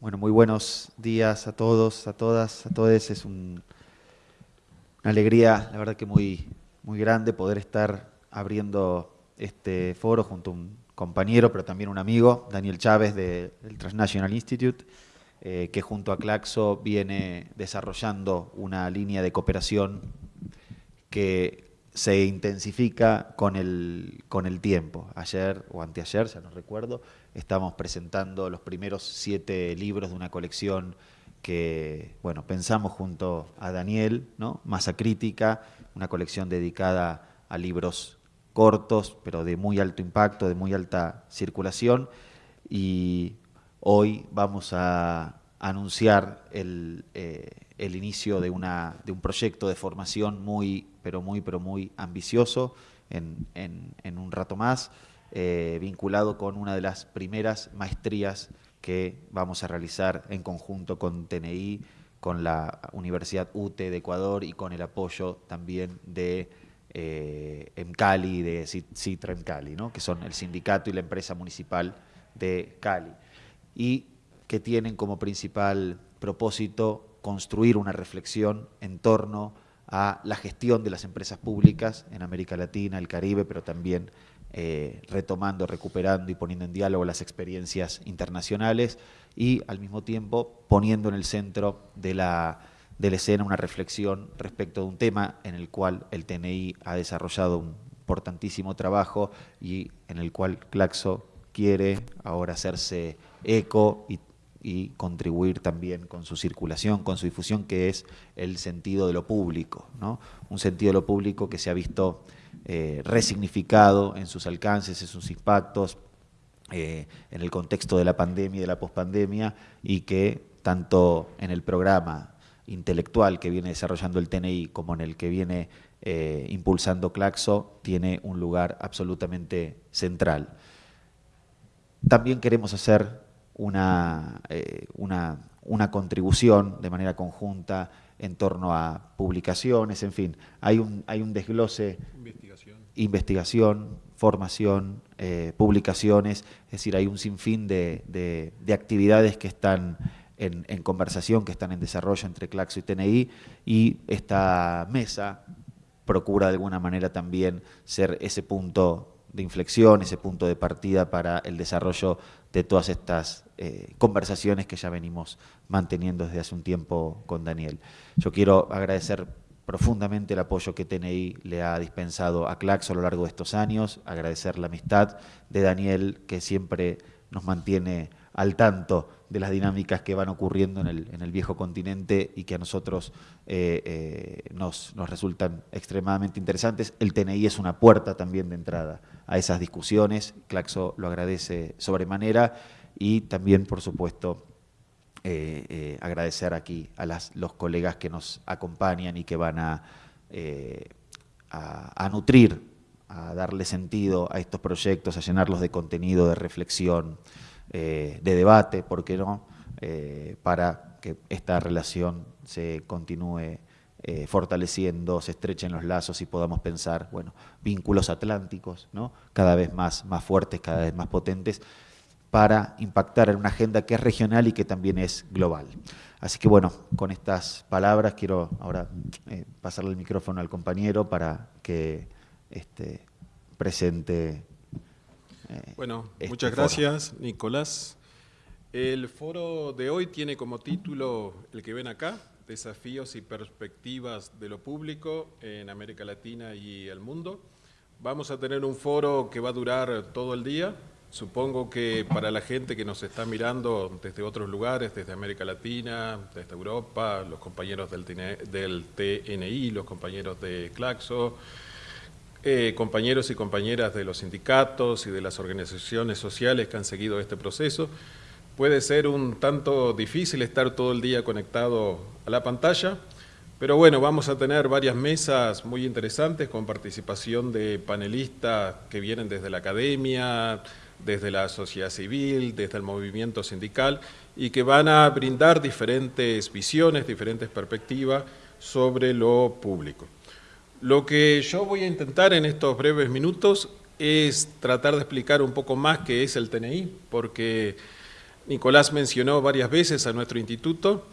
Bueno, muy buenos días a todos, a todas, a todos. Es una alegría, la verdad que muy, muy grande poder estar abriendo este foro junto a un compañero, pero también un amigo, Daniel Chávez del Transnational Institute, eh, que junto a Claxo viene desarrollando una línea de cooperación que se intensifica con el, con el tiempo. Ayer o anteayer, ya no recuerdo, estamos presentando los primeros siete libros de una colección que, bueno, pensamos junto a Daniel, ¿no? Masa Crítica, una colección dedicada a libros cortos, pero de muy alto impacto, de muy alta circulación, y hoy vamos a anunciar el, eh, el inicio de, una, de un proyecto de formación muy, pero muy, pero muy ambicioso en, en, un rato más, eh, vinculado con una de las primeras maestrías que vamos a realizar en conjunto con TNI, con la Universidad UTE de Ecuador y con el apoyo también de eh, EMCALI, de Citra EMCALI, ¿no? que son el sindicato y la empresa municipal de Cali, y que tienen como principal propósito construir una reflexión en torno a la gestión de las empresas públicas en América Latina, el Caribe, pero también eh, retomando, recuperando y poniendo en diálogo las experiencias internacionales y al mismo tiempo poniendo en el centro de la, de la escena una reflexión respecto de un tema en el cual el TNI ha desarrollado un importantísimo trabajo y en el cual Claxo quiere ahora hacerse eco y y contribuir también con su circulación, con su difusión, que es el sentido de lo público, ¿no? un sentido de lo público que se ha visto eh, resignificado en sus alcances, en sus impactos, eh, en el contexto de la pandemia y de la pospandemia, y que tanto en el programa intelectual que viene desarrollando el TNI como en el que viene eh, impulsando Claxo, tiene un lugar absolutamente central. También queremos hacer una, eh, una, una, contribución de manera conjunta en torno a publicaciones, en fin, hay un, hay un desglose, investigación, investigación formación, eh, publicaciones, es decir, hay un sinfín de, de, actividades que están en, en, conversación, que están en desarrollo entre Claxo y TNI, y esta mesa procura de alguna manera también ser ese punto de inflexión, ese punto de partida para el desarrollo de todas estas eh, conversaciones que ya venimos manteniendo desde hace un tiempo con Daniel. Yo quiero agradecer profundamente el apoyo que TNI le ha dispensado a Claxo a lo largo de estos años, agradecer la amistad de Daniel que siempre nos mantiene al tanto de las dinámicas que van ocurriendo en el, en el viejo continente y que a nosotros eh, eh, nos, nos resultan extremadamente interesantes. El TNI es una puerta también de entrada a esas discusiones, Claxo lo agradece sobremanera y también, por supuesto, eh, agradecer aquí a las, los colegas que nos acompañan y que van a, a, a nutrir, a darle sentido a estos proyectos, a llenarlos de contenido, de reflexión, eh, de debate, ¿por qué no?, eh, para que esta relación se continúe eh, fortaleciendo, se estrechen los lazos y podamos pensar, bueno, vínculos atlánticos, ¿no?, cada vez más, más fuertes, cada vez más potentes, para impactar en una agenda que es regional y que también es global. Así que bueno, con estas palabras quiero ahora pasarle el micrófono al compañero para que este, presente eh, bueno, este muchas gracias, Nicolás. El foro de hoy tiene como título, el que ven acá, Desafíos y perspectivas de lo público en América Latina y el mundo. Vamos a tener un foro que va a durar todo el día. Supongo que para la gente que nos está mirando desde otros lugares, desde América Latina, desde Europa, los compañeros del, del TNI, los compañeros de Claxo, eh, compañeros y compañeras de los sindicatos y de las organizaciones sociales que han seguido este proceso. Puede ser un tanto difícil estar todo el día conectado a la pantalla, pero bueno, vamos a tener varias mesas muy interesantes con participación de panelistas que vienen desde la academia, desde la sociedad civil, desde el movimiento sindical y que van a brindar diferentes visiones, diferentes perspectivas sobre lo público. Lo que yo voy a intentar en estos breves minutos es tratar de explicar un poco más qué es el TNI, porque Nicolás mencionó varias veces a nuestro instituto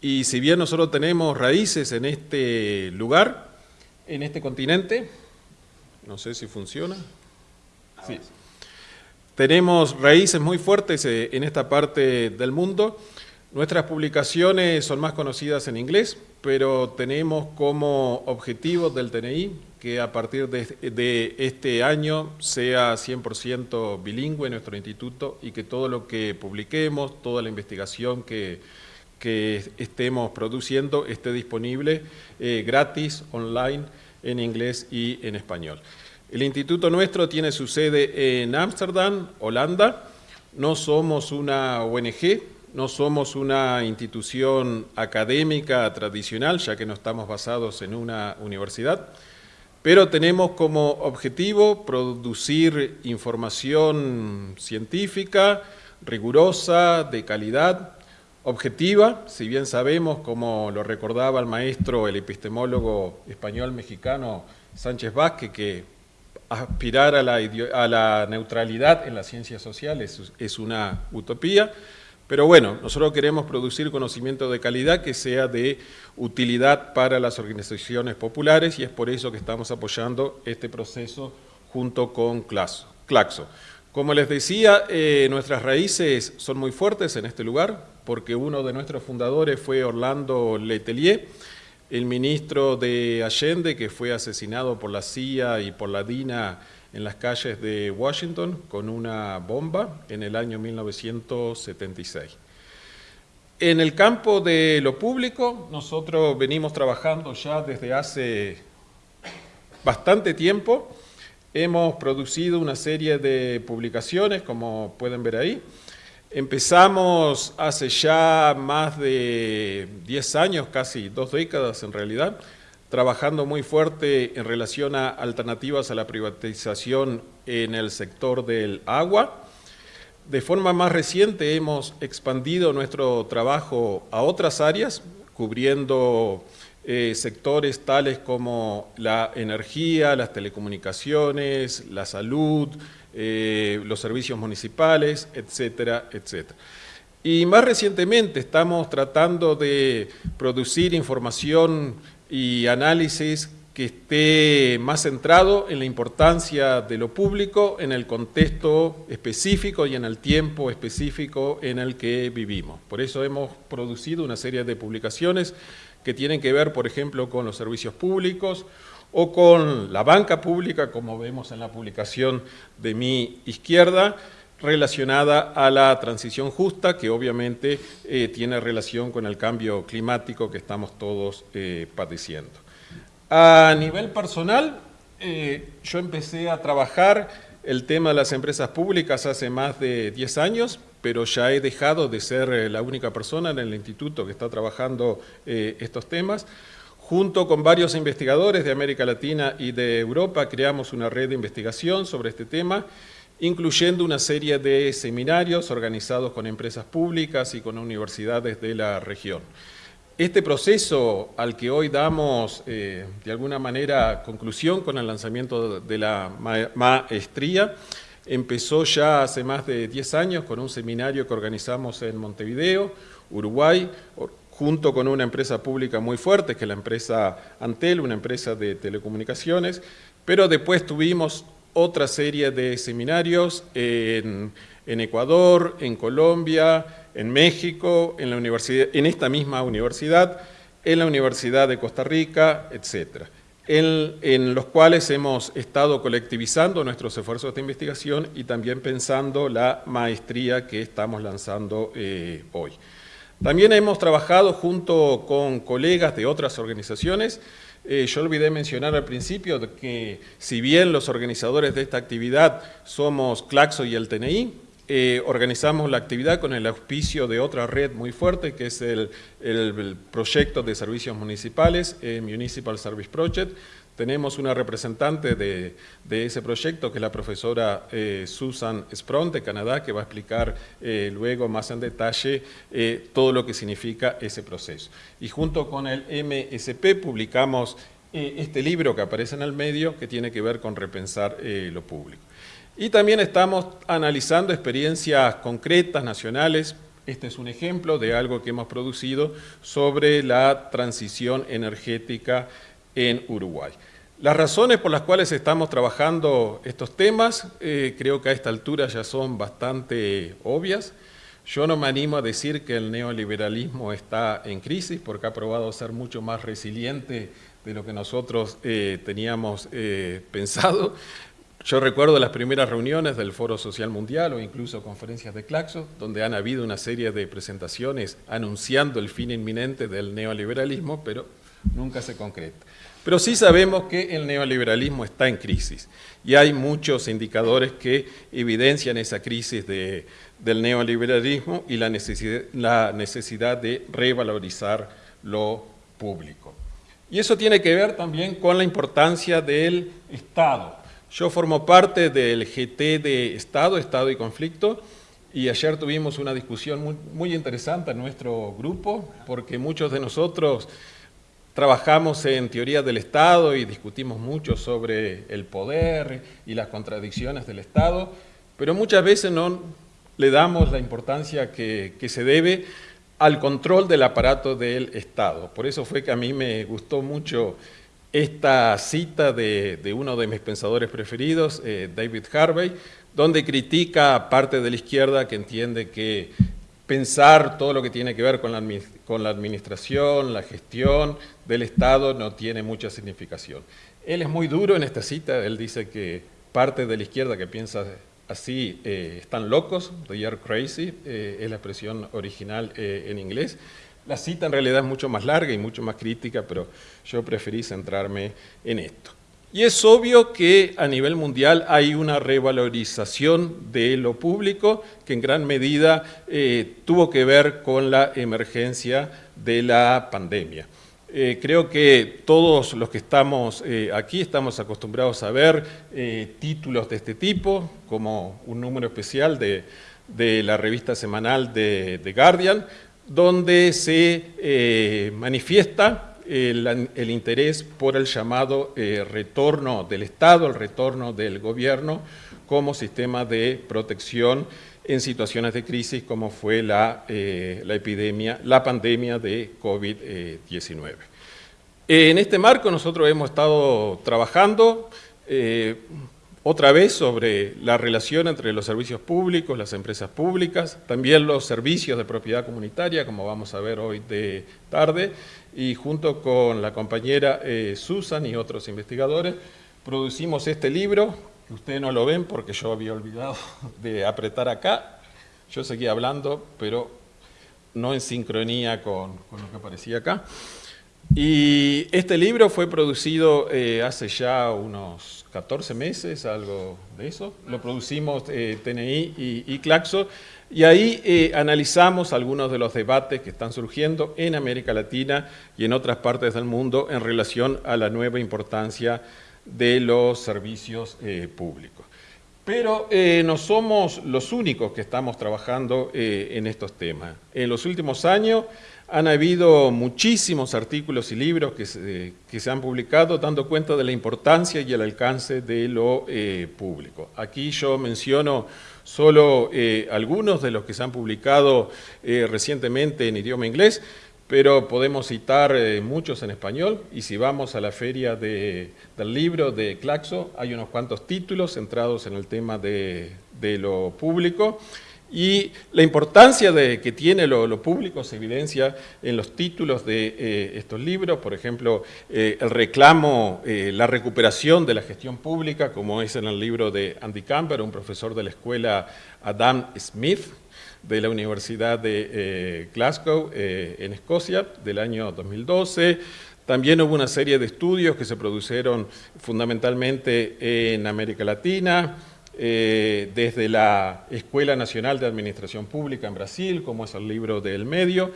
y si bien nosotros tenemos raíces en este lugar, en este continente, no sé si funciona. Sí. Tenemos raíces muy fuertes eh, en esta parte del mundo. Nuestras publicaciones son más conocidas en inglés, pero tenemos como objetivo del TNI que a partir de, este año sea 100% bilingüe nuestro instituto y que todo lo que publiquemos, toda la investigación que, estemos produciendo esté disponible eh, gratis, online, en inglés y en español. El instituto nuestro tiene su sede en Ámsterdam, Holanda. No somos una ONG, no somos una institución académica tradicional, ya que no estamos basados en una universidad, pero tenemos como objetivo producir información científica, rigurosa, de calidad, objetiva, si bien sabemos, como lo recordaba el maestro, el epistemólogo español-mexicano Sánchez Vázquez, que aspirar a la, neutralidad en las ciencias sociales es, una utopía, pero bueno, nosotros queremos producir conocimiento de calidad que sea de utilidad para las organizaciones populares y es por eso que estamos apoyando este proceso junto con Claxo. Como les decía, eh, nuestras raíces son muy fuertes en este lugar, porque uno de nuestros fundadores fue Orlando Letelier, el ministro de Allende, que fue asesinado por la CIA y por la DINA en las calles de Washington con una bomba en el año 1976. En el campo de lo público, nosotros venimos trabajando ya desde hace bastante tiempo. Hemos producido una serie de publicaciones, como pueden ver ahí, Empezamos hace ya más de 10 años, casi dos décadas en realidad, trabajando muy fuerte en relación a alternativas a la privatización en el sector del agua. De forma más reciente hemos expandido nuestro trabajo a otras áreas, cubriendo eh, sectores tales como la energía, las telecomunicaciones, la salud, eh, los servicios municipales, etcétera, etcétera. Y más recientemente estamos tratando de producir información y análisis que esté más centrado en la importancia de lo público, en el contexto específico y en el tiempo específico en el que vivimos. Por eso hemos producido una serie de publicaciones que tienen que ver, por ejemplo, con los servicios públicos o con la banca pública, como vemos en la publicación de mi izquierda, relacionada a la transición justa, que obviamente eh, tiene relación con el cambio climático que estamos todos eh, padeciendo. A nivel personal, eh, yo empecé a trabajar el tema de las empresas públicas hace más de 10 años, pero ya he dejado de ser la única persona en el instituto que está trabajando estos temas. Junto con varios investigadores de América Latina y de Europa creamos una red de investigación sobre este tema, incluyendo una serie de seminarios organizados con empresas públicas y con universidades de la región. Este proceso al que hoy damos eh, de alguna manera conclusión con el lanzamiento de la maestría empezó ya hace más de 10 años con un seminario que organizamos en Montevideo, Uruguay, junto con una empresa pública muy fuerte, que es la empresa Antel, una empresa de telecomunicaciones, pero después tuvimos otra serie de seminarios en, Ecuador, en Colombia, en México, en, esta misma universidad, en la Universidad de Costa Rica, etc., en, los cuales hemos estado colectivizando nuestros esfuerzos de investigación y también pensando la maestría que estamos lanzando eh, hoy. También hemos trabajado junto con colegas de otras organizaciones. Eh, yo olvidé mencionar al principio que si bien los organizadores de esta actividad somos Claxo y el TNI, eh, organizamos la actividad con el auspicio de otra red muy fuerte, que es el, proyecto de servicios municipales, eh, Municipal Service Project, tenemos una representante de, ese proyecto, que es la profesora eh, Susan Spront de Canadá, que va a explicar eh, luego más en detalle eh, todo lo que significa ese proceso. Y junto con el MSP publicamos este libro que aparece en el medio, que tiene que ver con repensar lo público. Y también estamos analizando experiencias concretas, nacionales. Este es un ejemplo de algo que hemos producido sobre la transición energética en Uruguay. Las razones por las cuales estamos trabajando estos temas, eh, creo que a esta altura ya son bastante obvias. Yo no me animo a decir que el neoliberalismo está en crisis, porque ha probado ser mucho más resiliente de lo que nosotros eh, teníamos eh, pensado. Yo recuerdo las primeras reuniones del Foro Social Mundial o incluso conferencias de Claxo, donde han habido una serie de presentaciones anunciando el fin inminente del neoliberalismo, pero nunca se concreta. Pero sí sabemos que el neoliberalismo está en crisis y hay muchos indicadores que evidencian esa crisis del neoliberalismo y la necesidad, de revalorizar lo público. Y eso tiene que ver también con la importancia del Estado. Yo formo parte del GT de Estado, Estado y Conflicto, y ayer tuvimos una discusión muy, interesante en nuestro grupo, porque muchos de nosotros trabajamos en teoría del Estado y discutimos mucho sobre el poder y las contradicciones del Estado, pero muchas veces no le damos la importancia que, que se debe al control del aparato del Estado. Por eso fue que a mí me gustó mucho esta cita de, uno de mis pensadores preferidos, eh, David Harvey, donde critica parte de la izquierda que entiende que pensar todo lo que tiene que ver con la, con la administración, la gestión del Estado no tiene mucha significación. Él es muy duro en esta cita, él dice que parte de la izquierda que piensa así eh, están locos, they are crazy, eh, es la expresión original en inglés, la cita en realidad es mucho más larga y mucho más crítica, pero yo preferí centrarme en esto. Y es obvio que a nivel mundial hay una revalorización de lo público que en gran medida eh, tuvo que ver con la emergencia de la pandemia. Eh, creo que todos los que estamos eh, aquí estamos acostumbrados a ver títulos de este tipo, como un número especial de, la revista semanal de, de Guardian, donde se manifiesta el, interés por el llamado eh, retorno del Estado, el retorno del gobierno como sistema de protección en situaciones de crisis como fue la, eh, la epidemia, la pandemia de COVID-19. En este marco nosotros hemos estado trabajando otra vez sobre la relación entre los servicios públicos, las empresas públicas, también los servicios de propiedad comunitaria, como vamos a ver hoy de tarde, y junto con la compañera eh, Susan y otros investigadores, producimos este libro, que ustedes no lo ven porque yo había olvidado de apretar acá, yo seguía hablando, pero no en sincronía con, lo que aparecía acá. Y este libro fue producido eh, hace ya unos 14 meses, algo de eso. Lo producimos eh, TNI y, Claxo y ahí eh, analizamos algunos de los debates que están surgiendo en América Latina y en otras partes del mundo en relación a la nueva importancia de los servicios eh, públicos. Pero no somos los únicos que estamos trabajando en estos temas. En los últimos años han habido muchísimos artículos y libros que se, han publicado dando cuenta de la importancia y el alcance de lo eh, público. Aquí yo menciono solo eh, algunos de los que se han publicado eh, recientemente en idioma inglés, pero podemos citar muchos en español y si vamos a la feria del libro de Claxo hay unos cuantos títulos centrados en el tema de lo público. Y la importancia de, que tiene lo, público se evidencia en los títulos de eh, estos libros, por ejemplo, eh, el reclamo, eh, la recuperación de la gestión pública, como es en el libro de Andy Camper, un profesor de la escuela Adam Smith, de la Universidad de Glasgow, en Escocia, del año 2012. También hubo una serie de estudios que se produjeron fundamentalmente en América Latina, eh, desde la Escuela Nacional de Administración Pública en Brasil, como es el libro del medio,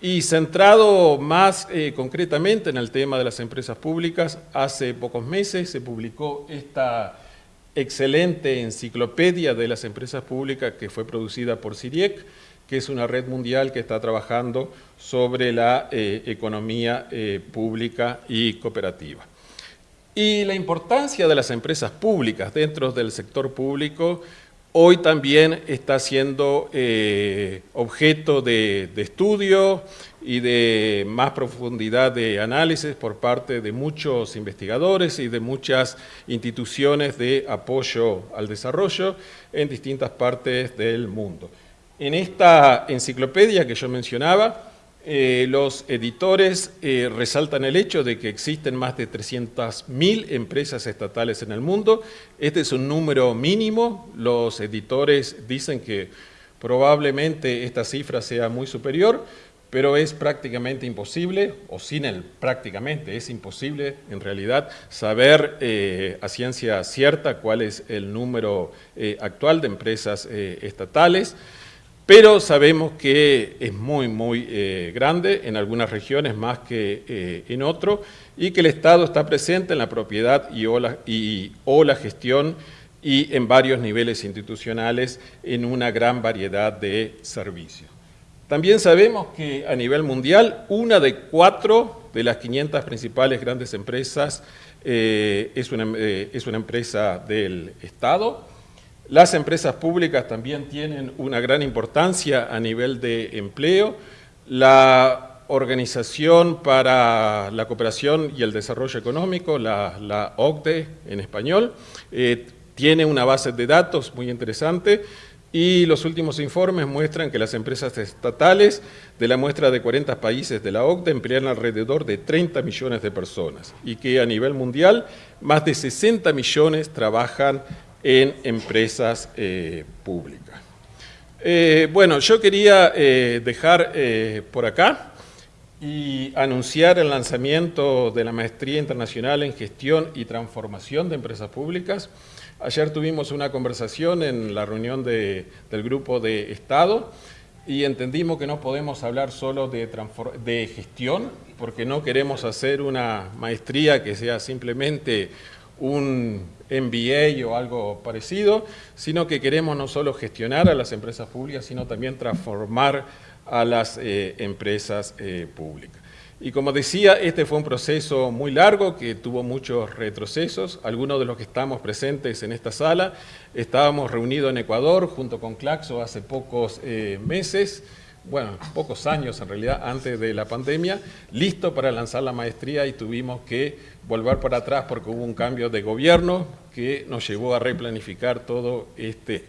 y centrado más eh, concretamente en el tema de las empresas públicas, hace pocos meses se publicó esta excelente enciclopedia de las empresas públicas que fue producida por CIRIEC, que es una red mundial que está trabajando sobre la eh, economía pública y cooperativa. Y la importancia de las empresas públicas dentro del sector público hoy también está siendo eh, objeto de, estudio y de más profundidad de análisis por parte de muchos investigadores y de muchas instituciones de apoyo al desarrollo en distintas partes del mundo. En esta enciclopedia que yo mencionaba, eh, los editores eh, resaltan el hecho de que existen más de 300.000 empresas estatales en el mundo. Este es un número mínimo. Los editores dicen que probablemente esta cifra sea muy superior, pero es prácticamente imposible, o sin el prácticamente, es imposible en realidad saber eh, a ciencia cierta cuál es el número actual de empresas estatales pero sabemos que es muy, muy eh, grande, en algunas regiones más que eh, en otros, y que el Estado está presente en la propiedad y o la, gestión y en varios niveles institucionales en una gran variedad de servicios. También sabemos que a nivel mundial, una de cuatro de las 500 principales grandes empresas eh, es, una, es una empresa del Estado, las empresas públicas también tienen una gran importancia a nivel de empleo. La Organización para la Cooperación y el Desarrollo Económico, la, OCDE en español, eh, tiene una base de datos muy interesante y los últimos informes muestran que las empresas estatales de la muestra de 40 países de la OCDE emplean alrededor de 30 millones de personas y que a nivel mundial más de 60 millones trabajan en empresas eh, públicas. Eh, bueno, yo quería eh, dejar por acá y anunciar el lanzamiento de la Maestría Internacional en Gestión y Transformación de Empresas Públicas. Ayer tuvimos una conversación en la reunión del Grupo de Estado y entendimos que no podemos hablar solo de, de gestión, porque no queremos hacer una maestría que sea simplemente un MBA o algo parecido, sino que queremos no solo gestionar a las empresas públicas, sino también transformar a las eh, empresas eh, públicas. Y como decía, este fue un proceso muy largo que tuvo muchos retrocesos. Algunos de los que estamos presentes en esta sala estábamos reunidos en Ecuador junto con Claxo hace pocos eh, meses, bueno, pocos años en realidad, antes de la pandemia, listo para lanzar la maestría y tuvimos que volver para atrás porque hubo un cambio de gobierno que nos llevó a replanificar todo este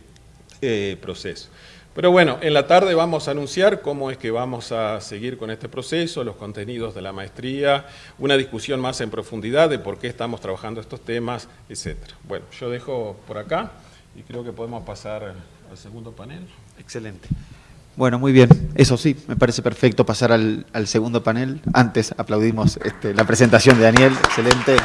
eh, proceso. Pero bueno, en la tarde vamos a anunciar cómo es que vamos a seguir con este proceso, los contenidos de la maestría, una discusión más en profundidad de por qué estamos trabajando estos temas, etc. Bueno, yo dejo por acá y creo que podemos pasar al segundo panel. Excelente. Bueno, muy bien. Eso sí, me parece perfecto pasar al, segundo panel. Antes aplaudimos este, la presentación de Daniel, excelente.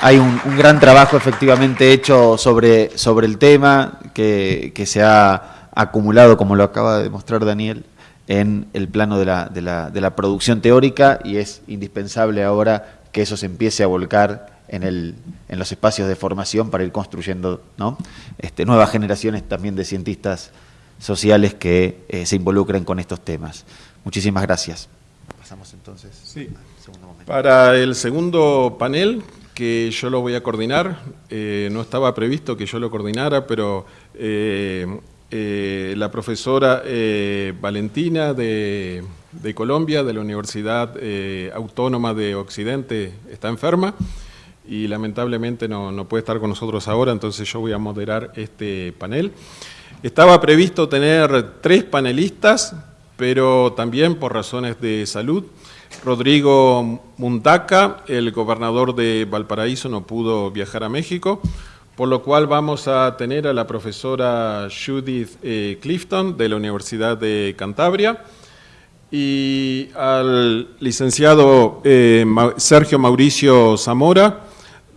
Hay un, gran trabajo efectivamente hecho sobre, sobre el tema que, se ha acumulado, como lo acaba de demostrar Daniel, en el plano de la, de, la, de la, producción teórica y es indispensable ahora que eso se empiece a volcar en, el, en los espacios de formación para ir construyendo ¿no? este, nuevas generaciones también de cientistas sociales que eh, se involucren con estos temas. Muchísimas gracias. Pasamos entonces sí. al segundo momento. Para el segundo panel, que yo lo voy a coordinar, eh, no estaba previsto que yo lo coordinara, pero eh, la profesora Valentina de, Colombia, de la Universidad Autónoma de Occidente, está enferma y lamentablemente no, no puede estar con nosotros ahora, entonces yo voy a moderar este panel. Estaba previsto tener tres panelistas, pero también por razones de salud. Rodrigo Mundaca, el gobernador de Valparaíso, no pudo viajar a México, por lo cual vamos a tener a la profesora Judith eh, Clifton de la Universidad de Cantabria y al licenciado eh, Sergio Mauricio Zamora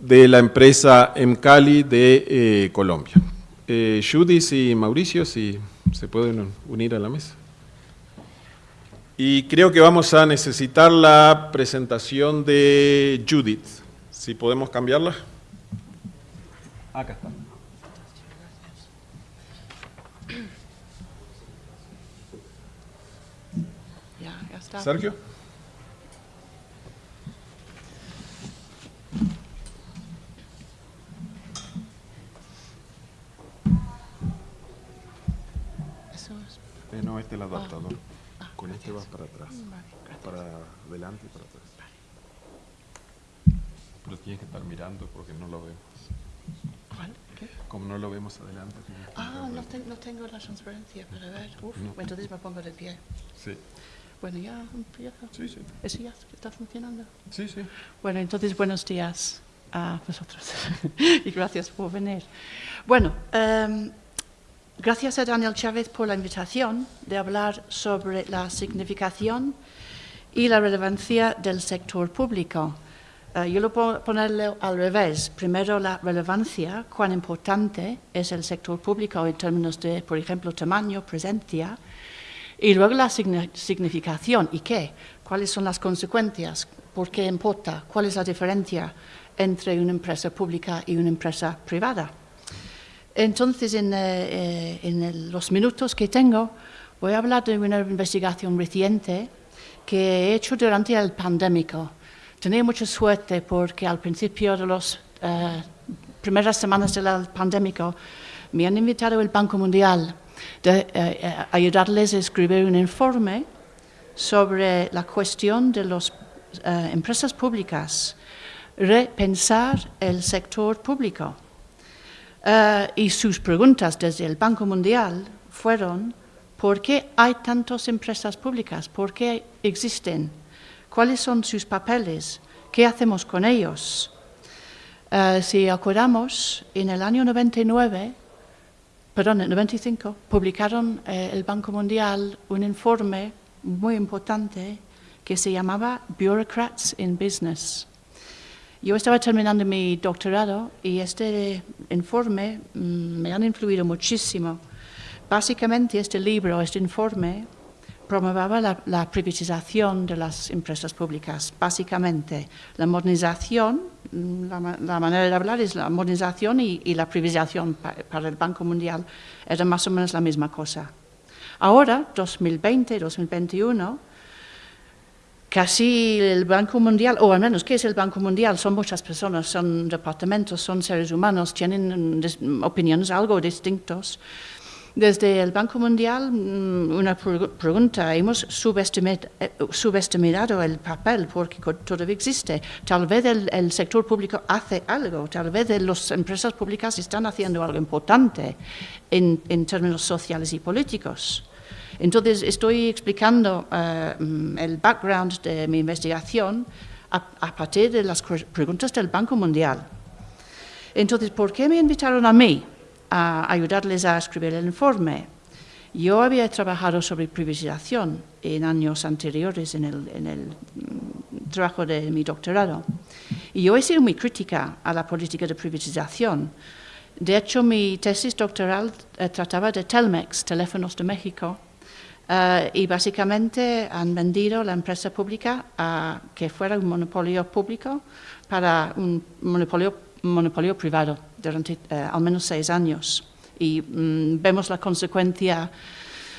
de la empresa Emcali de eh, Colombia. Eh, Judith y Mauricio, si se pueden unir a la mesa. Y creo que vamos a necesitar la presentación de Judith. Si podemos cambiarla. Acá está. Sergio. Este el adaptador. Ah, con este vas para atrás. para adelante y para atrás. Pero tienes que estar mirando porque no lo vemos. ¿Cuál? ¿Qué? Como no lo vemos adelante. Ah, no, no, tengo la transparencia para ver. Uf, entonces me pongo de pie. Sí. Bueno, ya empiezo. Sí, sí. ¿Eso ya está funcionando? Sí, sí. Bueno, entonces buenos días a vosotros y gracias por venir. Bueno, um, gracias a Daniel Chávez por la invitación de hablar sobre la significación y la relevancia del sector público. Uh, yo lo puedo ponerle al revés. Primero, la relevancia, cuán importante es el sector público en términos de, por ejemplo, tamaño, presencia, y luego la significación, ¿y qué? ¿Cuáles son las consecuencias? ¿Por qué importa? ¿Cuál es la diferencia entre una empresa pública y una empresa privada? Entonces, en, eh, eh, los minutos que tengo, voy a hablar de una investigación reciente que he hecho durante el pandémico. Tenía mucha suerte porque al principio de las eh, primeras semanas del pandémico me han invitado el Banco Mundial eh, ayudarles a escribir un informe sobre la cuestión de las empresas públicas, repensar el sector público. Y sus preguntas desde el Banco Mundial fueron, ¿por qué hay tantas empresas públicas? ¿Por qué existen? ¿Cuáles son sus papeles? ¿Qué hacemos con ellos? si acordamos, en el año 99 perdón, en 95, publicaron eh, el Banco Mundial un informe muy importante que se llamaba Bureaucrats in Business. Yo estaba terminando mi doctorado y este informe mm, me han influido muchísimo. Básicamente este libro, este informe, promovaba la, privatización de las empresas públicas, básicamente la modernización, mm, la, manera de hablar es la modernización y, la privatización para el Banco Mundial era más o menos la misma cosa. Ahora, 2020, 2021, casi el Banco Mundial, o al menos, ¿qué es el Banco Mundial? Son muchas personas, son departamentos, son seres humanos, tienen opiniones algo distintos. Desde el Banco Mundial, mm, una pregunta, hemos eh, subestimado el papel porque todavía existe. Tal vez el, sector público hace algo, tal vez las empresas públicas están haciendo algo importante en, términos sociales y políticos. Entonces, estoy explicando mm, el background de mi investigación a, partir de las preguntas del Banco Mundial. Entonces, ¿por qué me invitaron a mí? a ayudarles a escribir el informe. Yo había trabajado sobre privatización en años anteriores en el, en el, mm, trabajo de mi doctorado y yo he sido muy crítica a la política de privatización. De hecho, mi tesis doctoral eh, trataba de Telmex, Teléfonos de México, eh, y básicamente han vendido la empresa pública a que fuera un monopolio público para un monopolio monopolio privado durante eh, al menos seis años. Y mm, vemos la consecuencia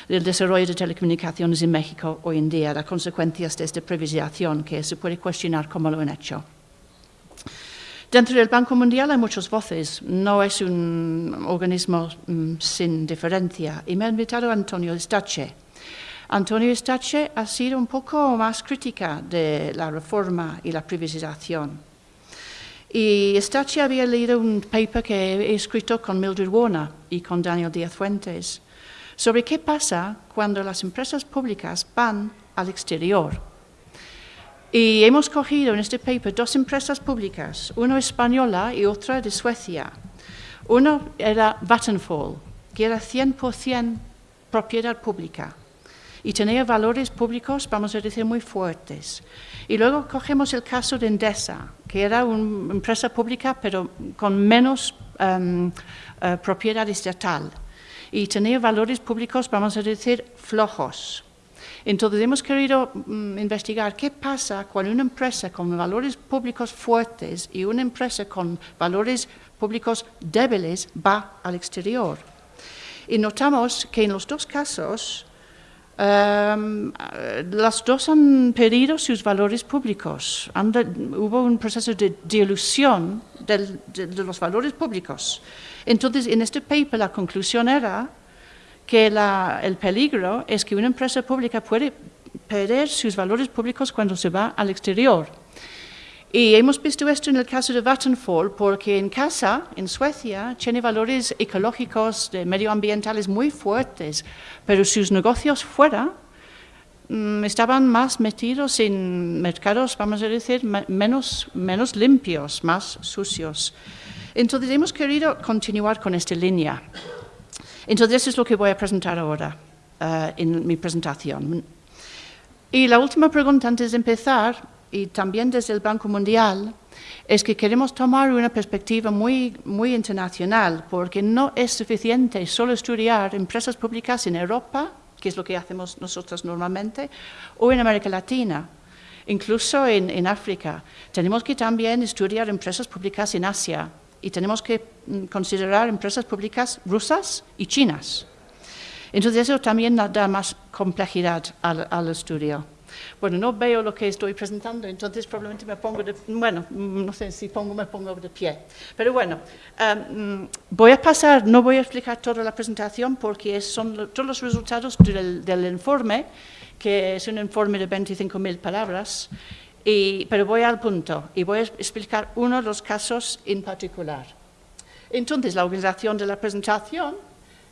del desarrollo de telecomunicaciones en México hoy en día, las consecuencias de esta privatización que se puede cuestionar cómo lo han hecho. Dentro del Banco Mundial hay muchas voces, no es un organismo mm, sin diferencia. Y me ha invitado Antonio Estache. Antonio Estache ha sido un poco más crítica de la reforma y la privatización. Y Stachi había leído un paper que he escrito con Mildred Warner y con Daniel Díaz Fuentes sobre qué pasa cuando las empresas públicas van al exterior. Y hemos cogido en este paper dos empresas públicas, una española y otra de Suecia. Una era Vattenfall, que era 100% propiedad pública y tenía valores públicos, vamos a decir, muy fuertes. Y luego cogemos el caso de Endesa, que era una empresa pública, pero con menos um, uh, propiedad estatal. Y tenía valores públicos, vamos a decir, flojos. Entonces hemos querido um, investigar qué pasa cuando una empresa con valores públicos fuertes y una empresa con valores públicos débiles va al exterior. Y notamos que en los dos casos Um, las dos han perdido sus valores públicos. hubo un proceso de dilución de, los valores públicos. Entonces, en este paper la conclusión era que el peligro es que una empresa pública puede perder sus valores públicos cuando se va al exterior. Y hemos visto esto en el caso de Vattenfall, porque en casa, en Suecia, tiene valores ecológicos, medioambientales muy fuertes, pero sus negocios fuera mm, estaban más metidos en mercados, vamos a decir, menos, menos limpios, más sucios. Entonces hemos querido continuar con esta línea. Entonces eso es lo que voy a presentar ahora uh, en mi presentación. Y la última pregunta antes de empezar, y también desde el Banco Mundial, es que queremos tomar una perspectiva muy, muy internacional, porque no es suficiente solo estudiar empresas públicas en Europa, que es lo que hacemos nosotros normalmente, o en América Latina, incluso en, en África. Tenemos que también estudiar empresas públicas en Asia, y tenemos que mm, considerar empresas públicas rusas y chinas. Entonces eso también da más complejidad al, estudio. Bueno, no veo lo que estoy presentando, entonces probablemente me pongo de, bueno, mm, no sé si pongo, me pongo de pie. Pero bueno, em, voy a pasar, no voy a explicar toda la presentación porque son todos los resultados del, del informe, que es un informe de 25.000 palabras, pero voy al punto y voy a explicar uno de los casos en particular. Entonces, la organización de la presentación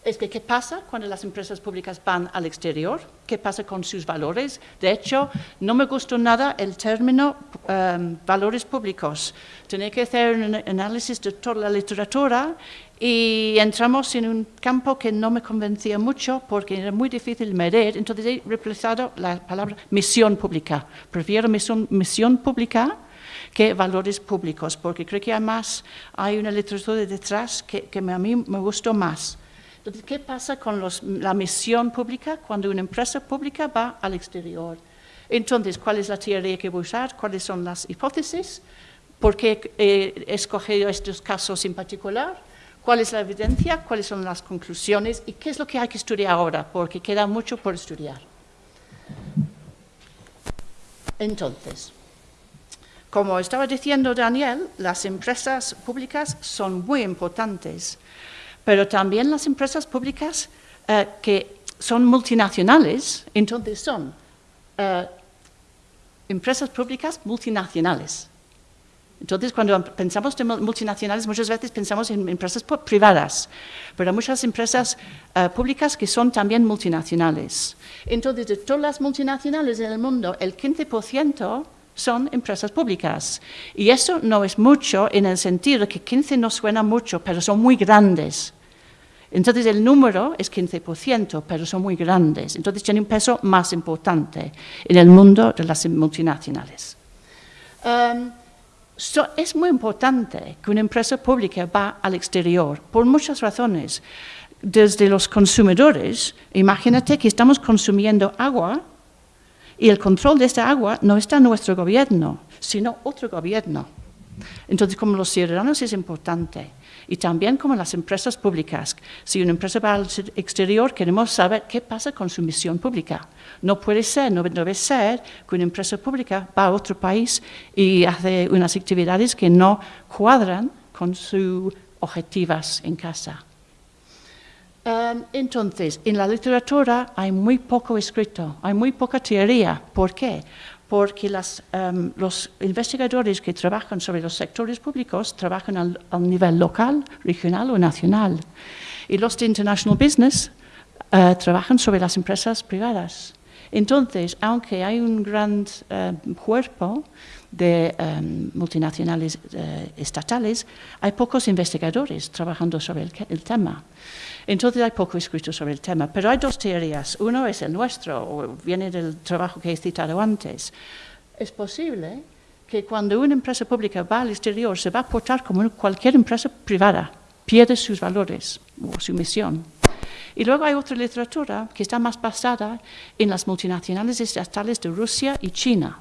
es que qué pasa cuando las empresas públicas van al exterior, qué pasa con sus valores. De hecho, no me gustó nada el término um, valores públicos. Tenía que hacer un análisis de toda la literatura y entramos en un campo que no me convencía mucho porque era muy difícil medir, entonces he reemplazado la palabra misión pública. Prefiero misión, misión pública que valores públicos, porque creo que además hay una literatura detrás que, que a mí me gustó más. Entonces, ¿qué pasa con la misión pública cuando una empresa pública va al exterior? Entonces, ¿cuál es la teoría que voy a usar? ¿Cuáles son las hipótesis? ¿Por qué he escogido estos casos en particular? cuál es la evidencia, cuáles son las conclusiones y qué es lo que hay que estudiar ahora, porque queda mucho por estudiar. Entonces, como estaba diciendo Daniel, las empresas públicas son muy importantes, pero también las empresas públicas eh, que son multinacionales, entonces son eh, empresas públicas multinacionales. Entonces, cuando pensamos en multinacionales, muchas veces pensamos en empresas privadas, pero hay muchas empresas eh, públicas que son también multinacionales. Entonces, de todas las multinacionales en el mundo, el 15% son empresas públicas. Y eso no es mucho en el sentido de que 15 no suena mucho, pero son muy grandes. Entonces, el número es 15%, pero son muy grandes. Entonces, tienen un peso más importante en el mundo de las multinacionales. Um, es muy importante que una empresa pública va al exterior por muchas razones. Desde los consumidores, imagínate que estamos consumiendo agua y el control de esta agua no está en nuestro gobierno, sino otro gobierno. Entonces, como los ciudadanos es importante y también como las empresas públicas. Si una empresa va al exterior, queremos saber qué pasa con su misión pública. No puede ser, no debe ser que una empresa pública va a otro país y hace unas actividades que no cuadran con sus objetivos en casa. Um, entonces, en la literatura hay muy poco escrito, hay muy poca teoría. ¿Por qué? Porque em, los investigadores que trabajan sobre los sectores públicos trabajan al, nivel local, regional o nacional. Y los de International Business eh, trabajan sobre las empresas privadas. Entonces, aunque hay un gran eh, cuerpo de em, multinacionales eh, estatales, hay pocos investigadores trabajando sobre el tema. Entonces hay poco escrito sobre el tema, pero hay dos teorías. Uno es el nuestro, o viene del trabajo que he citado antes. Es posible que cuando una empresa pública va al exterior se va a portar como cualquier empresa privada, pierde sus valores o su misión. Y luego hay otra literatura que está más basada en las multinacionales estatales de Rusia y China.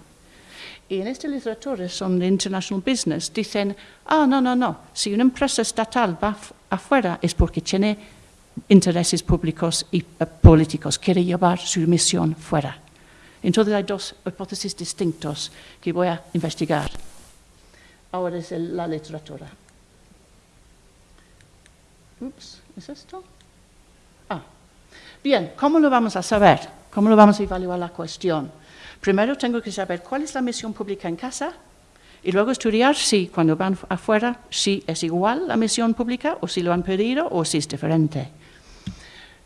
Y en esta literatura, son de International Business, dicen, ah, no, no, no, si una empresa estatal va afuera es porque tiene intereses públicos y eh, políticos, quiere llevar su misión fuera. Entonces hay dos hipótesis distintas que voy a investigar. Ahora es la literatura. ¿es esto? Ah. Bien, ¿cómo lo vamos a saber? ¿Cómo lo vamos a evaluar la cuestión? Primero tengo que saber cuál es la misión pública en casa y luego estudiar si cuando van afuera, si es igual la misión pública o si lo han pedido o si es diferente.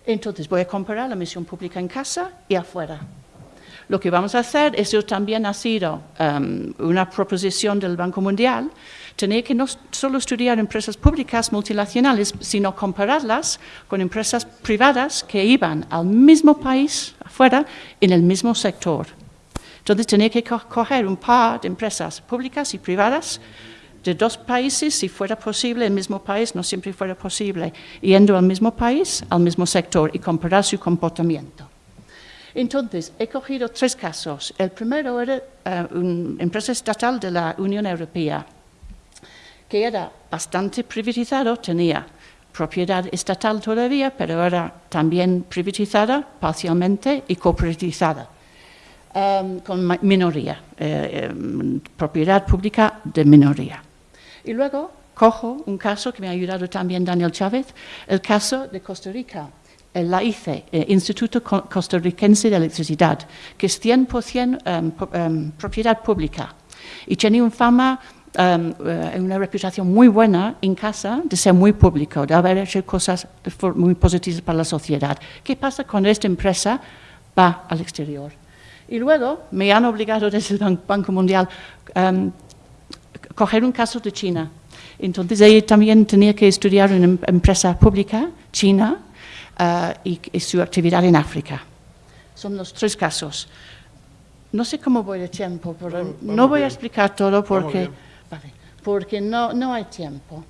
Entonces voy a comparar la misión pública en casa y afuera. Lo que vamos a hacer, eso también ha sido um, una proposición del Banco Mundial, tener que no solo estudiar empresas públicas multinacionales, sino compararlas con empresas privadas que iban al mismo país afuera en el mismo sector. Entonces tenía que coger un par de empresas públicas y privadas de dos países, si fuera posible, el mismo país, no siempre fuera posible, yendo al mismo país, al mismo sector y comparar su comportamiento. Entonces, he cogido tres casos. El primero era eh, una empresa estatal de la Unión Europea, que era bastante privatizado, tenía propiedad estatal todavía, pero era también privatizada parcialmente y cooperativizada, em, con minoría, eh, propiedad pública de minoría. Y luego cojo un caso que me ha ayudado también Daniel Chávez, el caso de Costa Rica la ICE, el Instituto Costarricense de Electricidad, que es 100% um, um, propiedad pública y tiene una fama, um, una reputación muy buena en casa de ser muy público, de haber hecho cosas muy positivas para la sociedad. ¿Qué pasa cuando esta empresa va al exterior? Y luego me han obligado desde el Banco Mundial a coger un caso de China. Entonces, ahí también tenía que estudiar una em-, empresa pública china uh, y, y, su actividad en África. Son los tres casos. No sé cómo voy de tiempo, pero vamos, vamos no voy bien. a explicar todo porque, vale, porque no, no hay tiempo.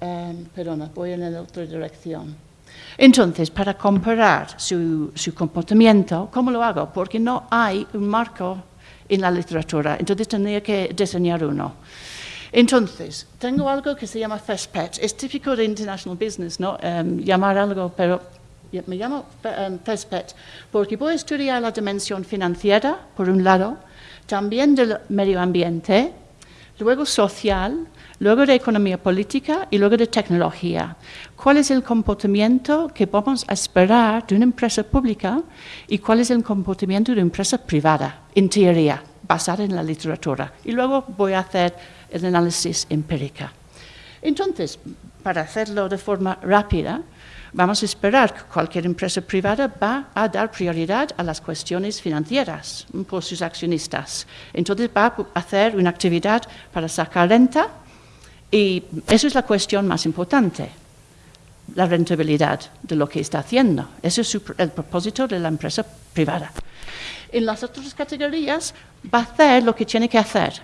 Um, perdona, voy en la otra dirección. Entonces, para comparar su, su, comportamiento, ¿cómo lo hago? Porque no hay un marco en la literatura, entonces tendría que diseñar uno. Entonces, tengo algo que se llama First Pet. Es típico de International Business, ¿no? Um, llamar algo, pero me llamo um, First Pet porque voy a estudiar la dimensión financiera, por un lado, también del medio ambiente, luego social, luego de economía política y luego de tecnología. ¿Cuál es el comportamiento que vamos a esperar de una empresa pública y cuál es el comportamiento de una empresa privada, en teoría, basada en la literatura? Y luego voy a hacer el análisis empírica. Entonces, para hacerlo de forma rápida, vamos a esperar que cualquier empresa privada va a dar prioridad a las cuestiones financieras por sus accionistas. Entonces va a hacer una actividad para sacar renta y eso es la cuestión más importante, la rentabilidad de lo que está haciendo. Ese es el propósito de la empresa privada. En las otras categorías va a hacer lo que tiene que hacer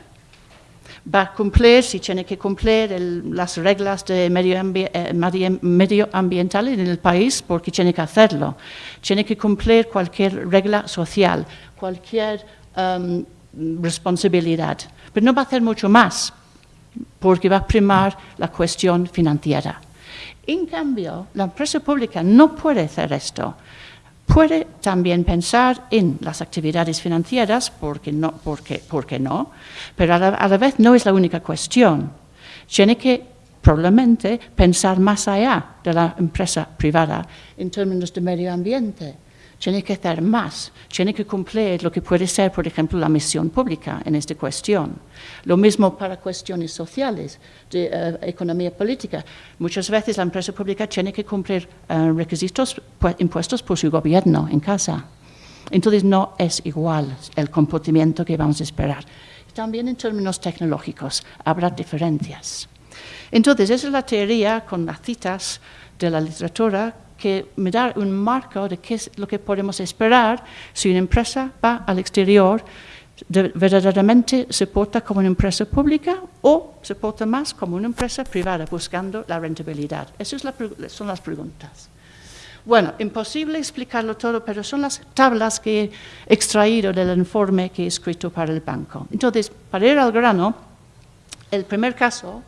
va a cumplir, si tiene que cumplir las reglas de medio, eh, medioambiental en el país, porque tiene que hacerlo. Tiene que cumplir cualquier regla social, cualquier um, responsabilidad. Pero no va a hacer mucho más, porque va a primar la cuestión financiera. En cambio, la empresa pública no puede hacer esto. Puede también pensar en las actividades financieras, porque no, porque, porque no, pero a la, a la vez no es la única cuestión. Tiene que probablemente pensar más allá de la empresa privada en términos de medio ambiente tiene que hacer más, tiene que cumplir lo que puede ser, por ejemplo, la misión pública en esta cuestión. Lo mismo para cuestiones sociales, de uh, economía política. Muchas veces la empresa pública tiene que cumplir uh, requisitos impuestos por su gobierno en casa. Entonces no es igual el comportamiento que vamos a esperar. También en términos tecnológicos habrá diferencias. Entonces, esa es la teoría con las citas de la literatura que me da un marco de qué es lo que podemos esperar si una empresa va al exterior, de, verdaderamente se porta como una empresa pública o se porta más como una empresa privada buscando la rentabilidad. Esas son las preguntas. Bueno, imposible explicarlo todo, pero son las tablas que he extraído del informe que he escrito para el banco. Entonces, para ir al grano, el primer caso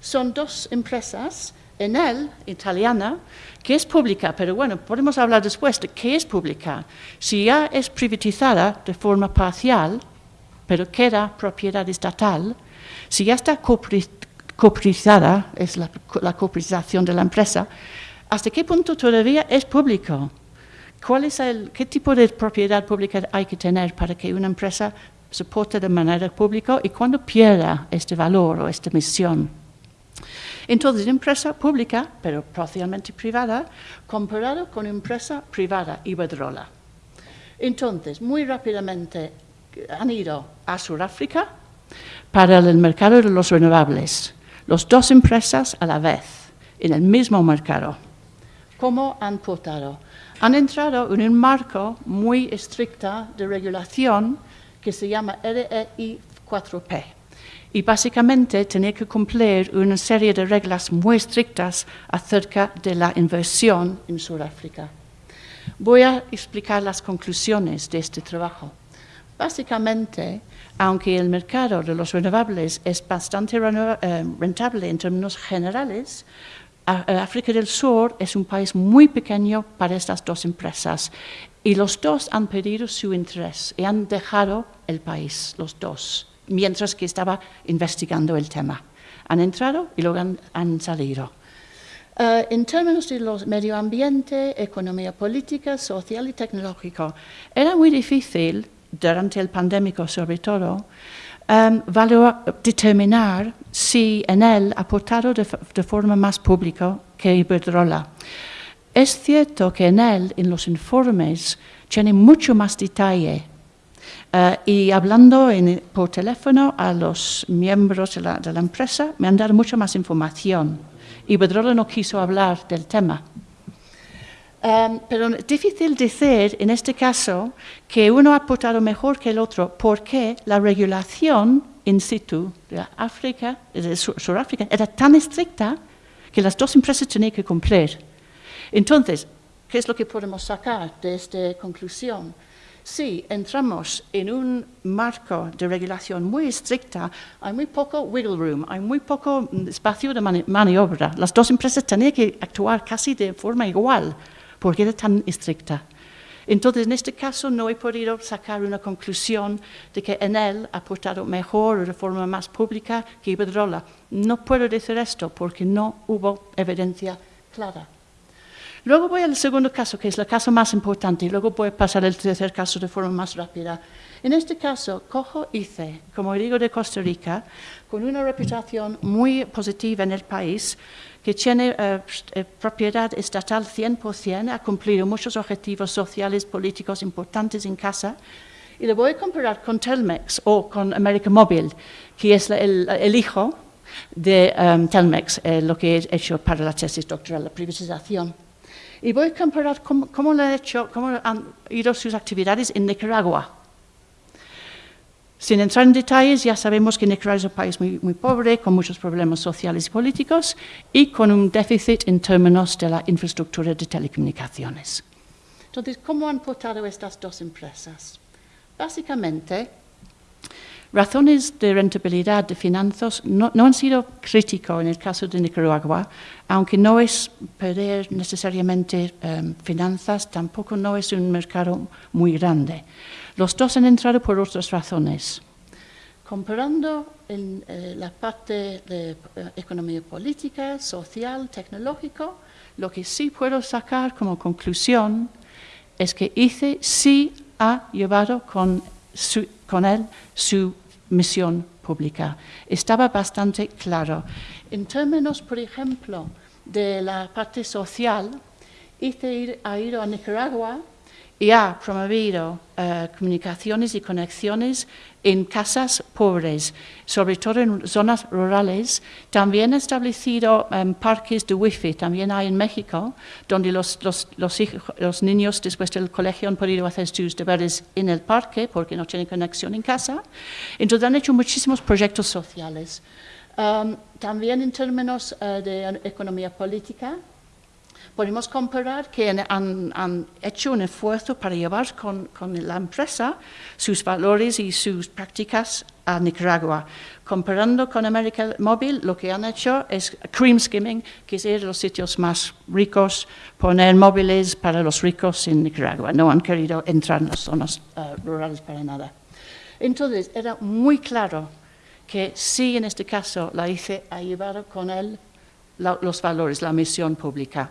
son dos empresas Enel, italiana, que es pública, pero bueno, podemos hablar después de qué es pública. Si ya es privatizada de forma parcial, pero queda propiedad estatal, si ya está coprizada, es la, la coprización de la empresa, ¿hasta qué punto todavía es público? ¿cuál es el, ¿qué tipo de propiedad pública hay que tener para que una empresa se porte de manera pública y cuando pierda este valor o esta misión? Entonces, empresa pública, pero parcialmente privada, comparado con empresa privada, Iberdrola. Entonces, muy rápidamente han ido a Sudáfrica para el mercado de los renovables, las dos empresas a la vez, en el mismo mercado. ¿Cómo han portado? Han entrado en un marco muy estricto de regulación que se llama REI 4P. Y básicamente tenía que cumplir una serie de reglas muy estrictas acerca de la inversión en Sudáfrica. Voy a explicar las conclusiones de este trabajo. Básicamente, aunque el mercado de los renovables es bastante eh, rentable en términos generales, África del Sur es un país muy pequeño para estas dos empresas y los dos han perdido su interés y han dejado el país, los dos, mientras que estaba investigando el tema. Han entrado y luego han salido. Eh, en términos de los medio ambiente, economía política, social y tecnológico, era muy difícil, durante el pandémico sobre todo, um, determinar si en él aportado de, forma más pública que Iberdrola. Es cierto que en él, en los informes, tiene mucho más detalle eh, y hablando por teléfono a los miembros de la, empresa, me han dado mucha más información y Bedrola no quiso hablar del tema. Um, pero es difícil decir en este caso que uno ha aportado mejor que el otro porque la regulación in situ de África, de Sudáfrica, era tan estricta que las dos empresas tenían que cumplir. Entonces, ¿qué es lo que podemos sacar de esta conclusión? Si entramos en un marco de regulación muy estricta, hay muy poco wiggle room, hay muy poco espacio de maniobra. Las dos empresas tenían que actuar casi de forma igual, porque era tan estricta. Entonces, en este caso no he podido sacar una conclusión de que en él ha aportado mejor o de forma más pública que Iberdrola. No puedo decir esto porque no hubo evidencia clara. Luego voy al segundo caso, que es el caso más importante, y luego voy a pasar al tercer caso de forma más rápida. En este caso, cojo ICE, como digo, de Costa Rica, con una reputación muy positiva en el país, que tiene eh, eh, propiedad estatal 100%, ha cumplido muchos objetivos sociales, políticos importantes en casa, y lo voy a comparar con Telmex o con América Móvil, que es el, hijo de um, Telmex, eh, lo que he hecho para la tesis doctoral, la privatización. Y voy a comparar cómo, cómo, han hecho, cómo han ido sus actividades en Nicaragua. Sin entrar en detalles, ya sabemos que Nicaragua es un país muy, muy, pobre, con muchos problemas sociales y políticos y con un déficit en términos de la infraestructura de telecomunicaciones. Entonces, ¿cómo han portado estas dos empresas? Básicamente, Razones de rentabilidad de finanzas no, han sido críticos en el caso de Nicaragua, aunque no es perder necesariamente em, finanzas, tampoco no es un mercado muy grande. Los dos han entrado por otras razones. Comparando en eh, la parte de eh, economía política, social, tecnológico, lo que sí puedo sacar como conclusión es que ICE sí ha llevado con él su misión pública. Estaba bastante claro. En términos, por ejemplo, de la parte social, ICE ido a Nicaragua y ha promovido eh, comunicaciones y conexiones en casas pobres, sobre todo en zonas rurales. También ha establecido em, parques de wifi, también hay en México, donde los, los, los, niños después del colegio han podido hacer sus deberes en el parque porque no tienen conexión en casa. Entonces han hecho muchísimos proyectos sociales. Em, también en términos eh, de economía política, podemos comparar que han, hecho un esfuerzo para llevar con, la empresa sus valores y sus prácticas a Nicaragua. Comparando con América Móvil, lo que han hecho es cream skimming, que es ir a los sitios más ricos, poner móviles para los ricos en Nicaragua. No han querido entrar en las zonas eh, rurales para nada. Entonces, era muy claro que sí, en este caso, la ICE ha llevado con él los valores, la misión pública.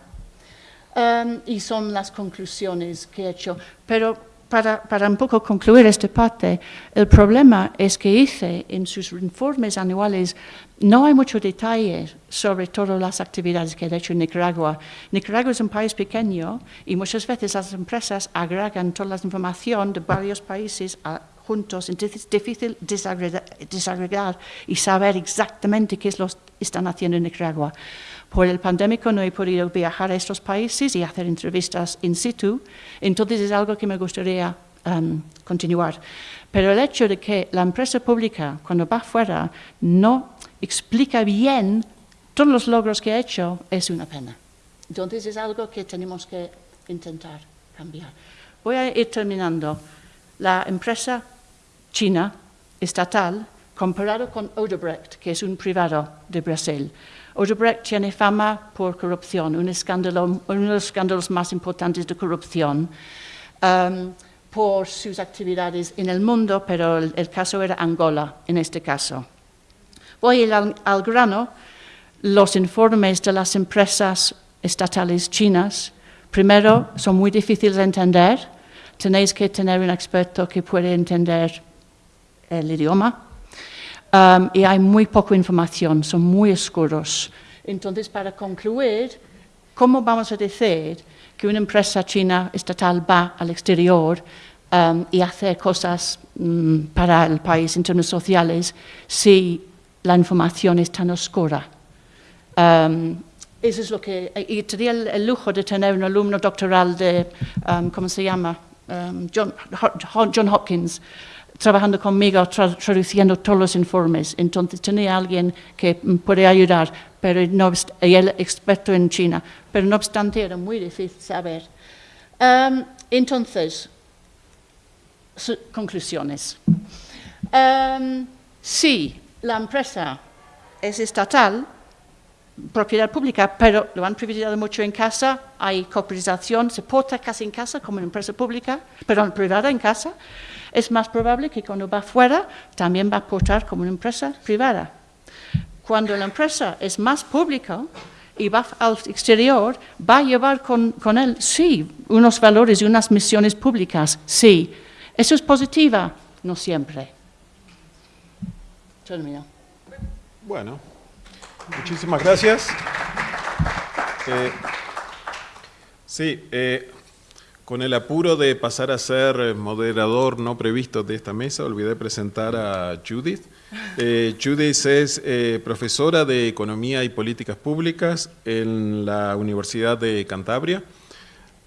Um, y son las conclusiones que he hecho. Pero para, para, un poco concluir esta parte, el problema es que hice en sus informes anuales no hay mucho detalle sobre todas las actividades que he hecho Nicaragua. Nicaragua es un país pequeño y muchas veces las empresas agregan toda la información de varios países juntos, entonces es difícil desagregar, y saber exactamente qué es lo que están haciendo en Nicaragua. Por el pandémico no he podido viajar a estos países y hacer entrevistas in situ, entonces es algo que me gustaría um, continuar. Pero el hecho de que la empresa pública, cuando va afuera, no explica bien todos los logros que ha hecho, es una pena. Entonces es algo que tenemos que intentar cambiar. Voy a ir terminando. La empresa china estatal comparado con Odebrecht, que es un privado de Brasil. Odebrecht tiene fama por corrupción, un escándalo, uno de los escándalos más importantes de corrupción um, por sus actividades en el mundo, pero el, el, caso era Angola en este caso. Voy al, al grano. Los informes de las empresas estatales chinas, primero, son muy difíciles de entender. Tenéis que tener un experto que pueda entender el idioma um, y hay muy poca información, son muy oscuros. Entonces, para concluir, ¿cómo vamos a decir que una empresa china estatal va al exterior um, y hace cosas um, para el país en términos sociales si la información es tan oscura? Eso es lo que... Y tenía el, el, lujo de tener un alumno doctoral de, ¿cómo se llama? John, John Hopkins, trabajando conmigo, tra traduciendo todos los informes. Entonces tenía alguien que puede ayudar, pero no, y él experto en China, pero no obstante era muy difícil saber. Um, entonces, conclusiones. Um, si la empresa es estatal, propiedad pública, pero lo han privilegiado mucho en casa, hay cooperación, se porta casi en casa como una empresa pública, pero privada en casa, es más probable que cuando va fuera también va a portar como una empresa privada. Cuando la empresa es más pública y va al exterior, va a llevar con, con él, sí, unos valores y unas misiones públicas, sí. ¿Eso es positiva? No siempre. Termino. Bueno, muchísimas gracias. Eh, sí, eh, con el apuro de pasar a ser eh, moderador no previsto de esta mesa, olvidé presentar a Judith. Eh, Judith es eh, profesora de Economía y Políticas Públicas en la Universidad de Cantabria.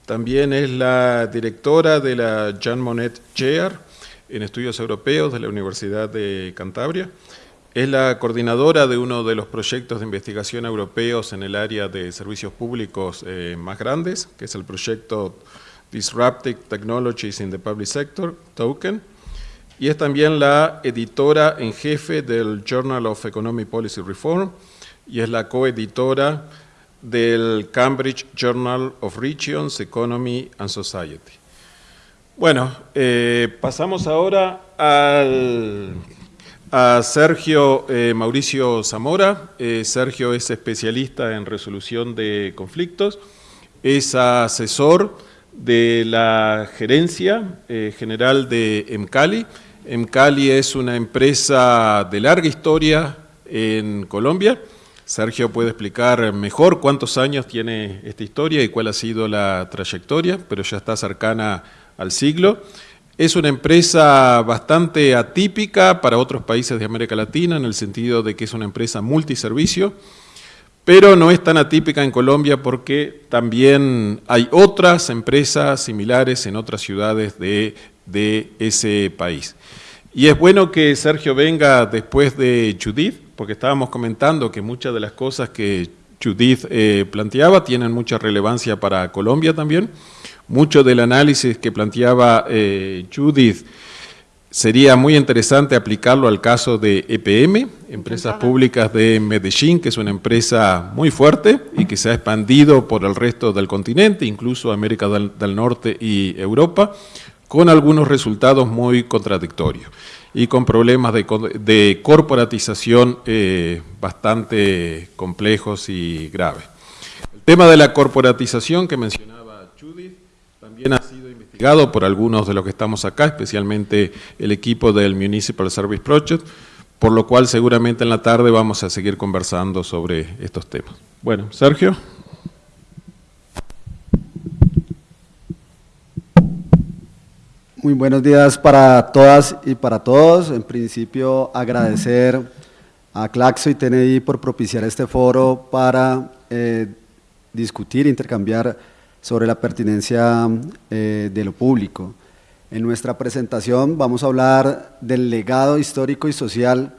También es la directora de la Jean Monnet Chair en Estudios Europeos de la Universidad de Cantabria. Es la coordinadora de uno de los proyectos de investigación europeos en el área de servicios públicos más grandes, que es el proyecto Disruptive Technologies in the Public Sector, Token, y es también la editora en jefe del Journal of Economic Policy Reform y es la coeditora del Cambridge Journal of Regions, Economy and Society. Bueno, eh, pasamos ahora al, a Sergio eh, Mauricio Zamora. Eh, Sergio es especialista en resolución de conflictos, es asesor de la gerencia eh, general de Emcali. Emcali es una empresa de larga historia en Colombia. Sergio puede explicar mejor cuántos años tiene esta historia y cuál ha sido la trayectoria, pero ya está cercana al siglo. Es una empresa bastante atípica para otros países de América Latina en el sentido de que es una empresa multiservicio pero no es tan atípica en Colombia porque también hay otras empresas similares en otras ciudades de, ese país. Y es bueno que Sergio venga después de Judith, porque estábamos comentando que muchas de las cosas que Judith eh, planteaba tienen mucha relevancia para Colombia también. Mucho del análisis que planteaba eh, Judith Sería muy interesante aplicarlo al caso de EPM, Empresas Públicas de Medellín, que es una empresa muy fuerte y que se ha expandido por el resto del continente, incluso América del, Norte y Europa, con algunos resultados muy contradictorios y con problemas de, corporatización eh, bastante complejos y graves. El tema de la corporatización que mencionaba Judith también ha sido por algunos de los que estamos acá, especialmente el equipo del Municipal Service Project, por lo cual seguramente en la tarde vamos a seguir conversando sobre estos temas. Bueno, Sergio. Muy buenos días para todas y para todos. En principio, agradecer a Claxo y TNI por propiciar este foro para eh, discutir, intercambiar sobre la pertinencia eh, de lo público. En nuestra presentación vamos a hablar del legado histórico y social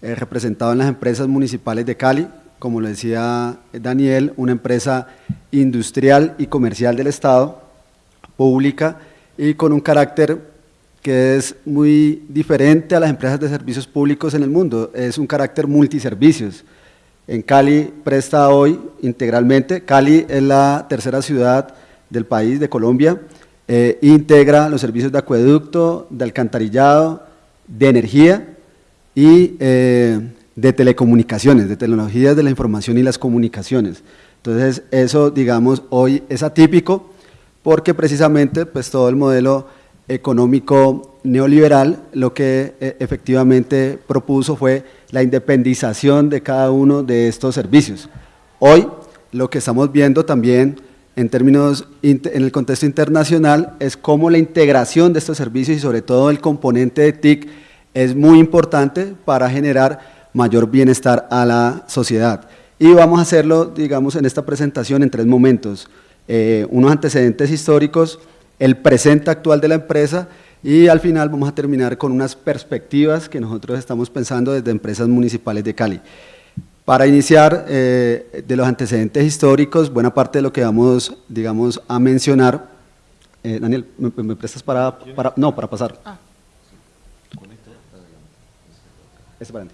eh, representado en las empresas municipales de Cali, como lo decía Daniel, una empresa industrial y comercial del Estado, pública, y con un carácter que es muy diferente a las empresas de servicios públicos en el mundo, es un carácter multiservicios. En Cali presta hoy integralmente, Cali es la tercera ciudad del país, de Colombia, eh, integra los servicios de acueducto, de alcantarillado, de energía y eh, de telecomunicaciones, de tecnologías de la información y las comunicaciones. Entonces, eso, digamos, hoy es atípico, porque precisamente pues, todo el modelo económico neoliberal lo que eh, efectivamente propuso fue la independización de cada uno de estos servicios. Hoy lo que estamos viendo también en términos, en el contexto internacional, es cómo la integración de estos servicios y sobre todo el componente de TIC es muy importante para generar mayor bienestar a la sociedad. Y vamos a hacerlo, digamos, en esta presentación en tres momentos. Eh, unos antecedentes históricos, el presente actual de la empresa y al final vamos a terminar con unas perspectivas que nosotros estamos pensando desde empresas municipales de Cali. Para iniciar eh, de los antecedentes históricos, buena parte de lo que vamos, digamos, a mencionar, eh, Daniel, ¿me, prestas para, para, no, para pasar? Ah. Este para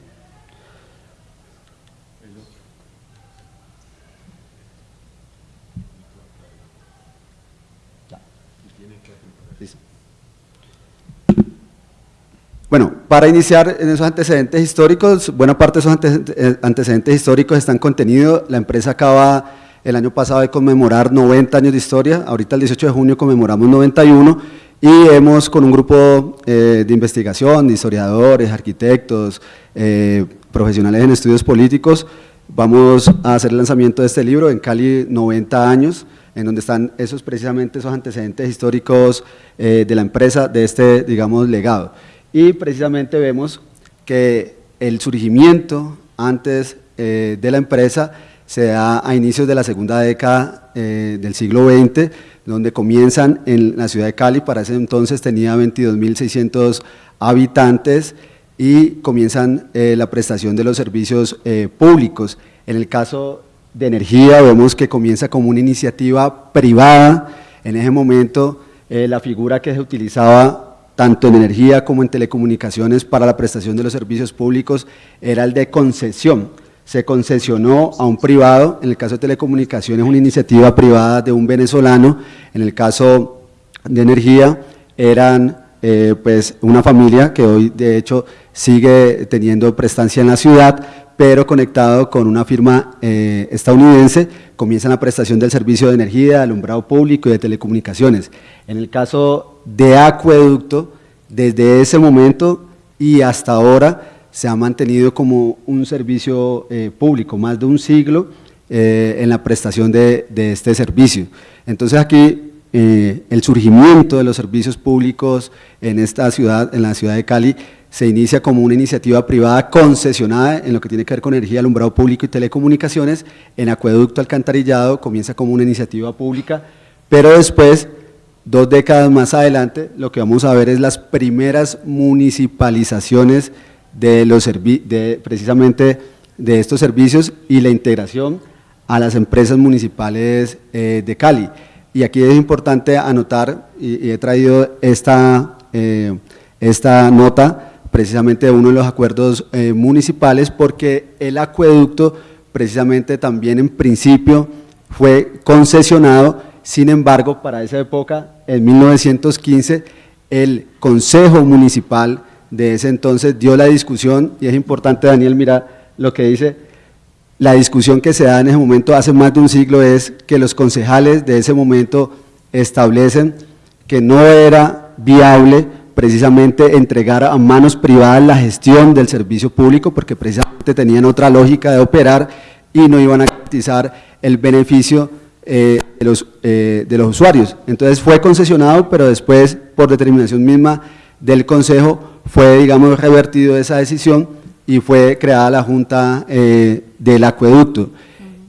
Bueno, para iniciar en esos antecedentes históricos, buena parte de esos eh, antecedentes históricos están contenidos. La empresa acaba el año pasado de conmemorar 90 años de historia, ahorita el 18 de junio conmemoramos 91 y hemos con un grupo eh, de investigación, historiadores, arquitectos, eh, profesionales en estudios políticos, vamos a hacer el lanzamiento de este libro en Cali 90 años, en donde están esos precisamente esos antecedentes históricos de la empresa, de este, digamos, legado y precisamente vemos que el surgimiento antes eh, de la empresa se da a inicios de la segunda década eh, del siglo XX, donde comienzan en la ciudad de Cali, para ese entonces tenía 22.600 habitantes y comienzan eh, la prestación de los servicios públicos. En el caso de energía vemos que comienza como una iniciativa privada, en ese momento la figura que se utilizaba tanto en energía como en telecomunicaciones para la prestación de los servicios públicos era el de concesión. Se concesionó a un privado, en el caso de telecomunicaciones una iniciativa privada de un venezolano, en el caso de energía eran eh, pues una familia que hoy de hecho sigue teniendo prestancia en la ciudad, pero conectado con una firma eh, estadounidense, comienzan la prestación del servicio de energía, de alumbrado público y de telecomunicaciones. En el caso de acueducto, desde ese momento y hasta ahora se ha mantenido como un servicio eh, público, más de un siglo eh, en la prestación de, este servicio. Entonces aquí eh, el surgimiento de los servicios públicos en esta ciudad, en la ciudad de Cali, se inicia como una iniciativa privada concesionada en lo que tiene que ver con energía, alumbrado público y telecomunicaciones, en acueducto alcantarillado comienza como una iniciativa pública, pero después Dos décadas más adelante, lo que vamos a ver es las primeras municipalizaciones de los de, precisamente de estos servicios y la integración a las empresas municipales eh, de Cali. Y aquí es importante anotar, y, he traído esta, eh, esta nota precisamente de uno de los acuerdos eh, municipales, porque el acueducto precisamente también en principio fue concesionado sin embargo, para esa época, en 1915, el Consejo Municipal de ese entonces dio la discusión, y es importante, Daniel, mira lo que dice, la discusión que se da en ese momento hace más de un siglo es que los concejales de ese momento establecen que no era viable precisamente entregar a manos privadas la gestión del servicio público porque precisamente tenían otra lógica de operar y no iban a garantizar el beneficio eh, de, los, eh, de los usuarios. Entonces fue concesionado, pero después, por determinación misma del Consejo, fue, digamos, revertido esa decisión y fue creada la Junta eh, del Acueducto.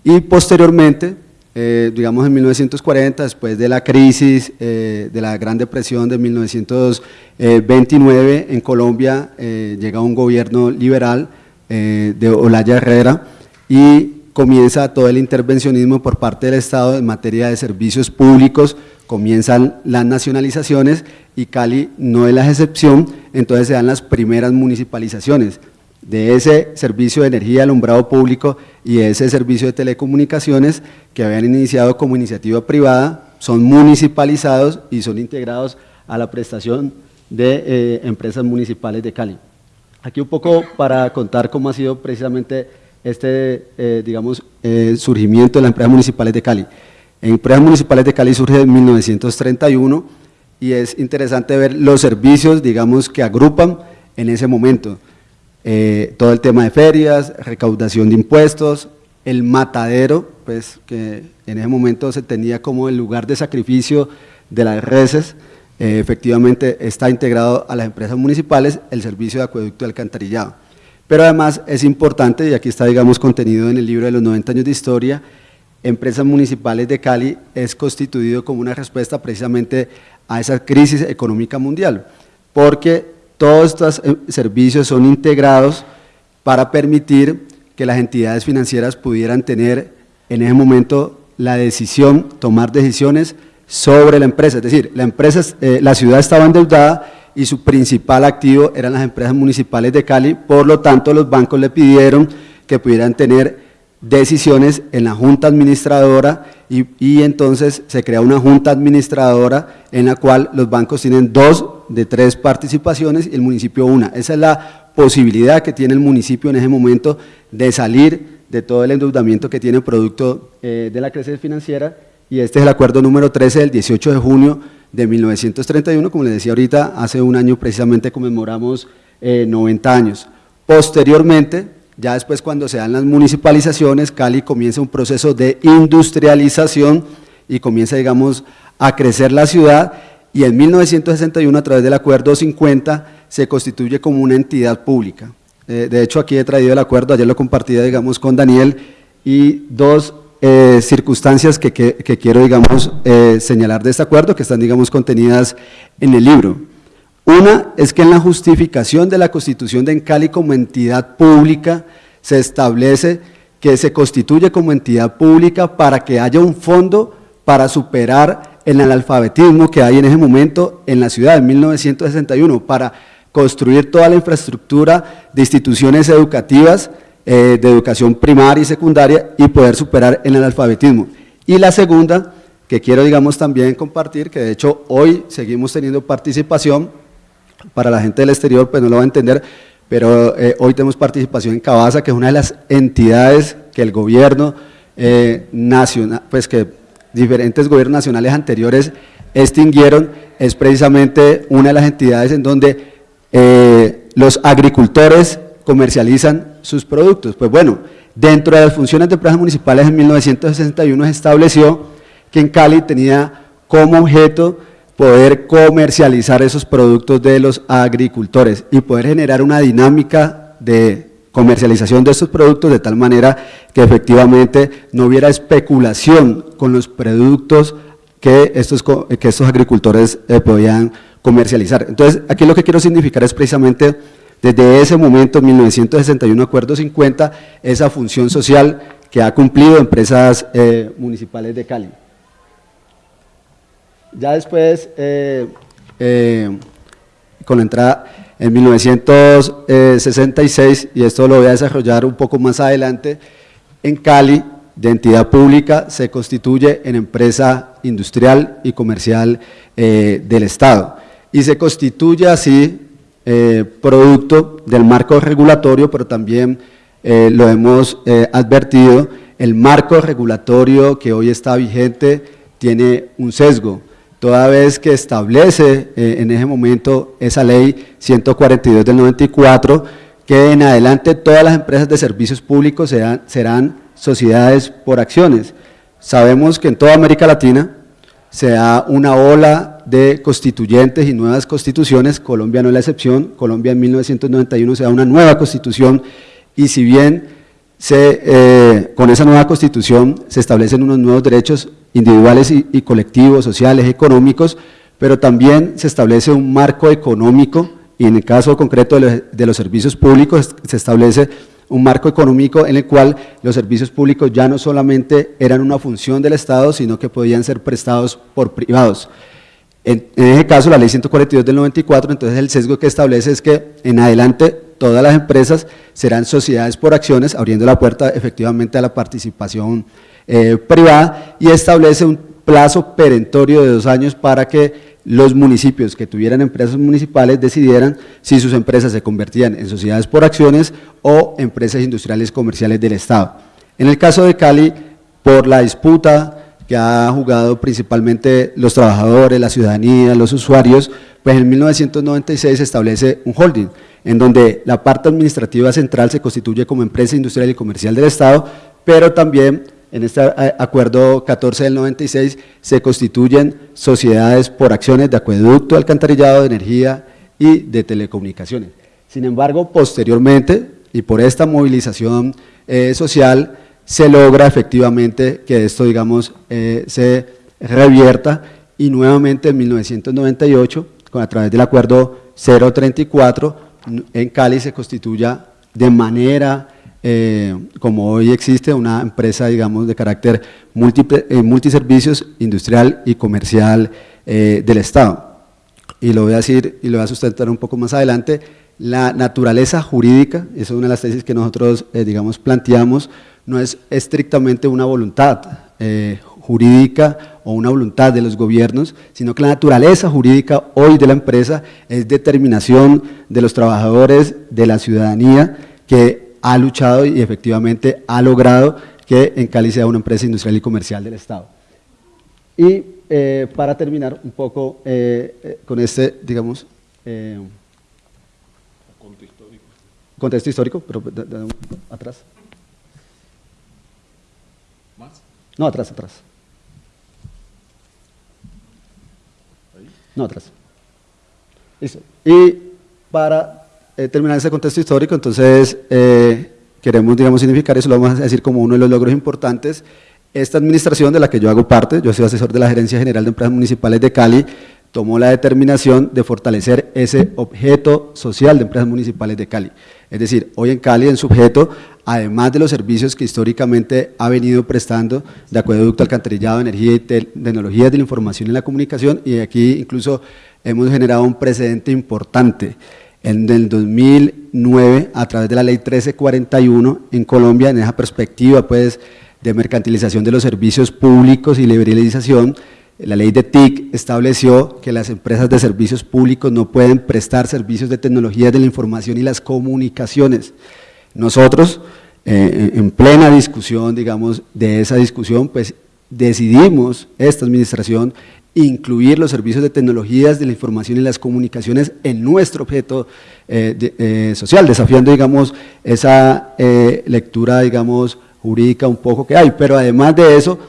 Y posteriormente, digamos en 1940, después de la crisis de la Gran Depresión de 1929, en Colombia llega un gobierno liberal de Olaya Herrera y comienza todo el intervencionismo por parte del Estado en materia de servicios públicos, comienzan las nacionalizaciones y Cali no es la excepción, entonces se dan las primeras municipalizaciones de ese servicio de energía alumbrado público y ese servicio de telecomunicaciones que habían iniciado como iniciativa privada, son municipalizados y son integrados a la prestación de eh, empresas municipales de Cali. Aquí un poco para contar cómo ha sido precisamente este, eh, digamos, eh, surgimiento de las empresas municipales de Cali. En empresas municipales de Cali surge en 1931 y es interesante ver los servicios, digamos, que agrupan en ese momento. Eh, todo el tema de ferias, recaudación de impuestos, el matadero, pues que en ese momento se tenía como el lugar de sacrificio de las reses, efectivamente está integrado a las empresas municipales el servicio de acueducto y alcantarillado. Pero además es importante, y aquí está digamos contenido en el libro de los 90 años de historia, Empresas Municipales de Cali es constituido como una respuesta precisamente a esa crisis económica mundial, porque todos estos eh, servicios son integrados para permitir que las entidades financieras pudieran tener en ese momento la decisión, tomar decisiones sobre la empresa, es decir, la, empresa, eh, la ciudad estaba endeudada y su principal activo eran las empresas municipales de Cali, por lo tanto los bancos le pidieron que pudieran tener decisiones en la junta administradora y, entonces se crea una junta administradora en la cual los bancos tienen dos de tres participaciones y el municipio una. Esa es la posibilidad que tiene el municipio en ese momento de salir de todo el endeudamiento que tiene producto eh, de la crisis financiera y este es el acuerdo número 13 del 18 de junio de 1931, como les decía ahorita, hace un año precisamente conmemoramos 90 eh, años. Posteriormente, ya después cuando se dan las municipalizaciones, Cali comienza un proceso de industrialización y comienza, digamos, a crecer la ciudad y en 1961 a través del acuerdo 50 se constituye como una entidad pública. Eh, de hecho, aquí he traído el acuerdo, ayer lo compartí, digamos, con Daniel, y dos eh, circunstancias que, quiero, digamos, eh, señalar de este acuerdo, que están, digamos, contenidas en el libro. Una es que en la justificación de la constitución de Encali como entidad pública se establece que se constituye como entidad pública para que haya un fondo para superar el analfabetismo que hay en ese momento en la ciudad, en 1961, para construir toda la infraestructura de instituciones educativas eh, de educación primaria y secundaria y poder superar el analfabetismo. Y la segunda, que quiero digamos también compartir, que de hecho hoy seguimos teniendo participación, para la gente del exterior pues no lo va a entender, pero eh, hoy tenemos participación en Cabasa, que es una de las entidades que el gobierno eh, nacional, pues que diferentes gobiernos nacionales anteriores extinguieron, es precisamente una de las entidades en donde los agricultores comercializan sus productos. Pues bueno, dentro de las funciones de empresas municipales en 1961 se estableció que en Cali tenía como objeto poder comercializar esos productos de los agricultores y poder generar una dinámica de comercialización de estos productos de tal manera que efectivamente no hubiera especulación con los productos que estos, que estos agricultores eh, podían comercializar. Entonces, aquí lo que quiero significar es precisamente desde ese momento, 1961, Acuerdo 50, esa función social que ha cumplido empresas eh, municipales de Cali. Ya después, eh, eh, con la entrada en 1966, y esto lo voy a desarrollar un poco más adelante, en Cali, de entidad pública, se constituye en empresa industrial y comercial del Estado. Y se constituye así eh, producto del marco regulatorio, pero también eh, lo hemos eh, advertido, el marco regulatorio que hoy está vigente tiene un sesgo, toda vez que establece eh, en ese momento esa ley 142 del 94, que en adelante todas las empresas de servicios públicos serán, serán sociedades por acciones. Sabemos que en toda América Latina se da una ola de constituyentes y nuevas constituciones, Colombia no es la excepción, Colombia en 1991 se da una nueva constitución y si bien se, eh, con esa nueva constitución se establecen unos nuevos derechos individuales y, colectivos, sociales, económicos, pero también se establece un marco económico y en el caso concreto de los servicios públicos se establece un marco económico en el cual los servicios públicos ya no solamente eran una función del Estado, sino que podían ser prestados por privados. En, ese caso, la ley 142 del 94, entonces el sesgo que establece es que en adelante todas las empresas serán sociedades por acciones, abriendo la puerta efectivamente a la participación eh, privada y establece un plazo perentorio de dos años para que los municipios que tuvieran empresas municipales decidieran si sus empresas se convertían en sociedades por acciones o empresas industriales comerciales del Estado. En el caso de Cali, por la disputa que ha jugado principalmente los trabajadores, la ciudadanía, los usuarios, pues en 1996 se establece un holding, en donde la parte administrativa central se constituye como empresa industrial y comercial del Estado, pero también en este eh, acuerdo 14 del 96 se constituyen sociedades por acciones de acueducto, alcantarillado, de energía y de telecomunicaciones. Sin embargo, posteriormente, y por esta movilización eh, social, se logra efectivamente que esto, digamos, eh, se revierta y nuevamente en 1998, con, a través del acuerdo 034, en Cali se constituya de manera, eh, como hoy existe, una empresa, digamos, de carácter eh, multiservicios, industrial y comercial del Estado. Y lo voy a decir y lo voy a sustentar un poco más adelante, la naturaleza jurídica, esa es una de las tesis que nosotros, digamos, planteamos, no es estrictamente una voluntad eh, jurídica o una voluntad de los gobiernos, sino que la naturaleza jurídica hoy de la empresa es determinación de los trabajadores, de la ciudadanía, que ha luchado y efectivamente ha logrado que en Cali sea una empresa industrial y comercial del Estado. Y eh, para terminar un poco eh, con este, digamos, contexto histórico, pero atrás. No, atrás, atrás. No, atrás. Listo. Y para eh, terminar ese contexto histórico, entonces eh, queremos, digamos, significar eso, lo vamos a decir como uno de los logros importantes. Esta administración de la que yo hago parte, yo soy asesor de la Gerencia General de Empresas Municipales de Cali, tomó la determinación de fortalecer ese objeto social de empresas municipales de Cali. Es decir, hoy en Cali, en sujeto, además de los servicios que históricamente ha venido prestando de acueducto, alcantarillado, energía y tecnologías de la información y la comunicación, y aquí incluso hemos generado un precedente importante. En el 2009, a través de la ley 1341 en Colombia, en esa perspectiva pues, de mercantilización de los servicios públicos y liberalización, la ley de TIC estableció que las empresas de servicios públicos no pueden prestar servicios de tecnología de la información y las comunicaciones. Nosotros, eh, en plena discusión, digamos, de esa discusión, pues decidimos, esta administración, incluir los servicios de tecnologías de la información y las comunicaciones en nuestro objeto eh, eh, social, desafiando, digamos, esa lectura, digamos, jurídica un poco que hay, pero además de eso,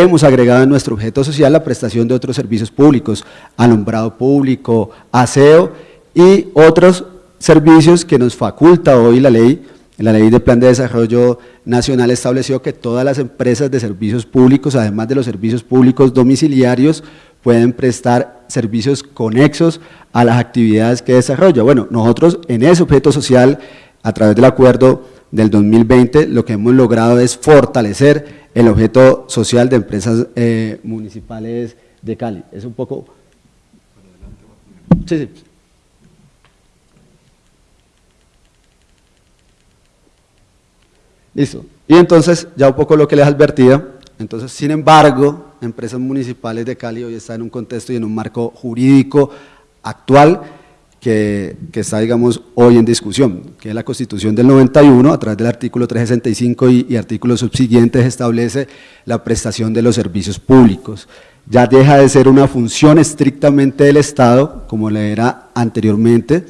hemos agregado en nuestro objeto social la prestación de otros servicios públicos, alumbrado público, aseo y otros servicios que nos faculta hoy la ley. La ley de Plan de Desarrollo Nacional estableció que todas las empresas de servicios públicos, además de los servicios públicos domiciliarios, pueden prestar servicios conexos a las actividades que desarrolla. Bueno, nosotros en ese objeto social, a través del acuerdo del 2020, lo que hemos logrado es fortalecer el objeto social de empresas eh, municipales de Cali. Es un poco... Sí, sí. Listo. Y entonces, ya un poco lo que les advertía, entonces, sin embargo, empresas municipales de Cali hoy están en un contexto y en un marco jurídico actual que, está, digamos, hoy en discusión, que es la Constitución del 91, a través del artículo 365 y, y artículos subsiguientes establece la prestación de los servicios públicos. Ya deja de ser una función estrictamente del Estado, como le era anteriormente,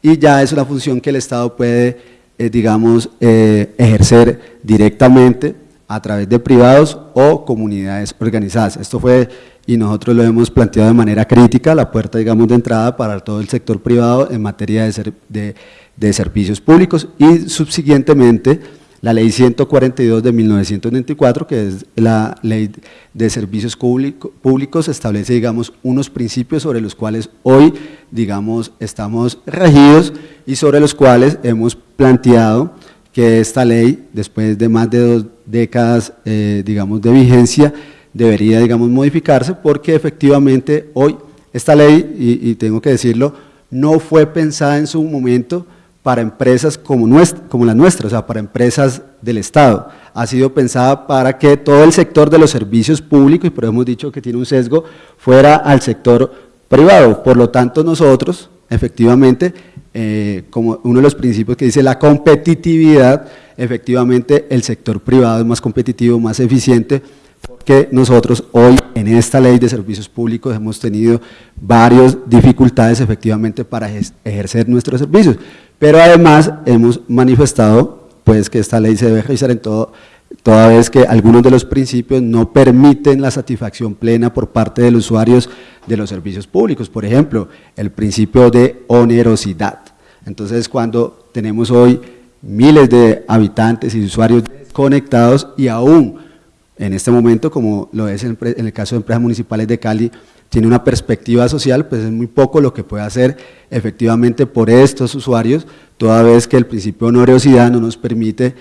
y ya es una función que el Estado puede, eh, digamos, eh, ejercer directamente a través de privados o comunidades organizadas. Esto fue, y nosotros lo hemos planteado de manera crítica, la puerta, digamos, de entrada para todo el sector privado en materia de, de servicios públicos y subsiguientemente la ley 142 de 1994, que es la ley de servicios públicos, establece, digamos, unos principios sobre los cuales hoy, digamos, estamos regidos y sobre los cuales hemos planteado que esta ley, después de más de dos décadas, eh, digamos, de vigencia, debería, digamos, modificarse porque efectivamente hoy esta ley, y, tengo que decirlo, no fue pensada en su momento para empresas como, nuestra, como las nuestras, o sea, para empresas del Estado. Ha sido pensada para que todo el sector de los servicios públicos, y por eso hemos dicho que tiene un sesgo, fuera al sector privado. Por lo tanto, nosotros, efectivamente, eh, como uno de los principios que dice la competitividad, efectivamente el sector privado es más competitivo, más eficiente, porque nosotros hoy en esta ley de servicios públicos hemos tenido varias dificultades efectivamente para ejercer nuestros servicios. Pero además hemos manifestado pues, que esta ley se debe revisar en todo, toda vez que algunos de los principios no permiten la satisfacción plena por parte de los usuarios de los servicios públicos. Por ejemplo, el principio de onerosidad. Entonces, cuando tenemos hoy miles de habitantes y usuarios conectados y aún en este momento, como lo es en el caso de empresas municipales de Cali, tiene una perspectiva social, pues es muy poco lo que puede hacer efectivamente por estos usuarios, toda vez que el principio de onerosidad no nos permite,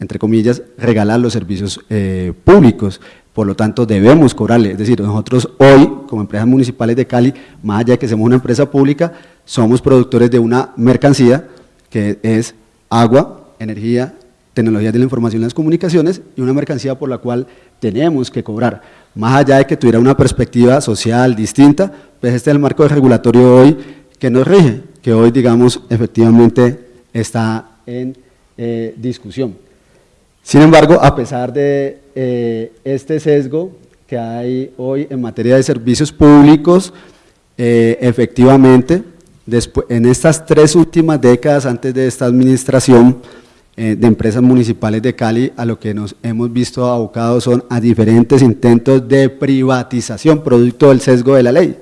entre comillas, regalar los servicios eh, públicos, por lo tanto debemos cobrarle, es decir, nosotros hoy, como empresas municipales de Cali, más allá de que seamos una empresa pública, somos productores de una mercancía que es agua, energía, tecnologías de la información y las comunicaciones y una mercancía por la cual tenemos que cobrar más allá de que tuviera una perspectiva social distinta, pues este es el marco regulatorio hoy que nos rige, que hoy, digamos, efectivamente está en eh, discusión. Sin embargo, a pesar de eh, este sesgo que hay hoy en materia de servicios públicos, eh, efectivamente, después, en estas tres últimas décadas antes de esta administración, eh, de empresas municipales de Cali a lo que nos hemos visto abocados son a diferentes intentos de privatización producto del sesgo de la ley.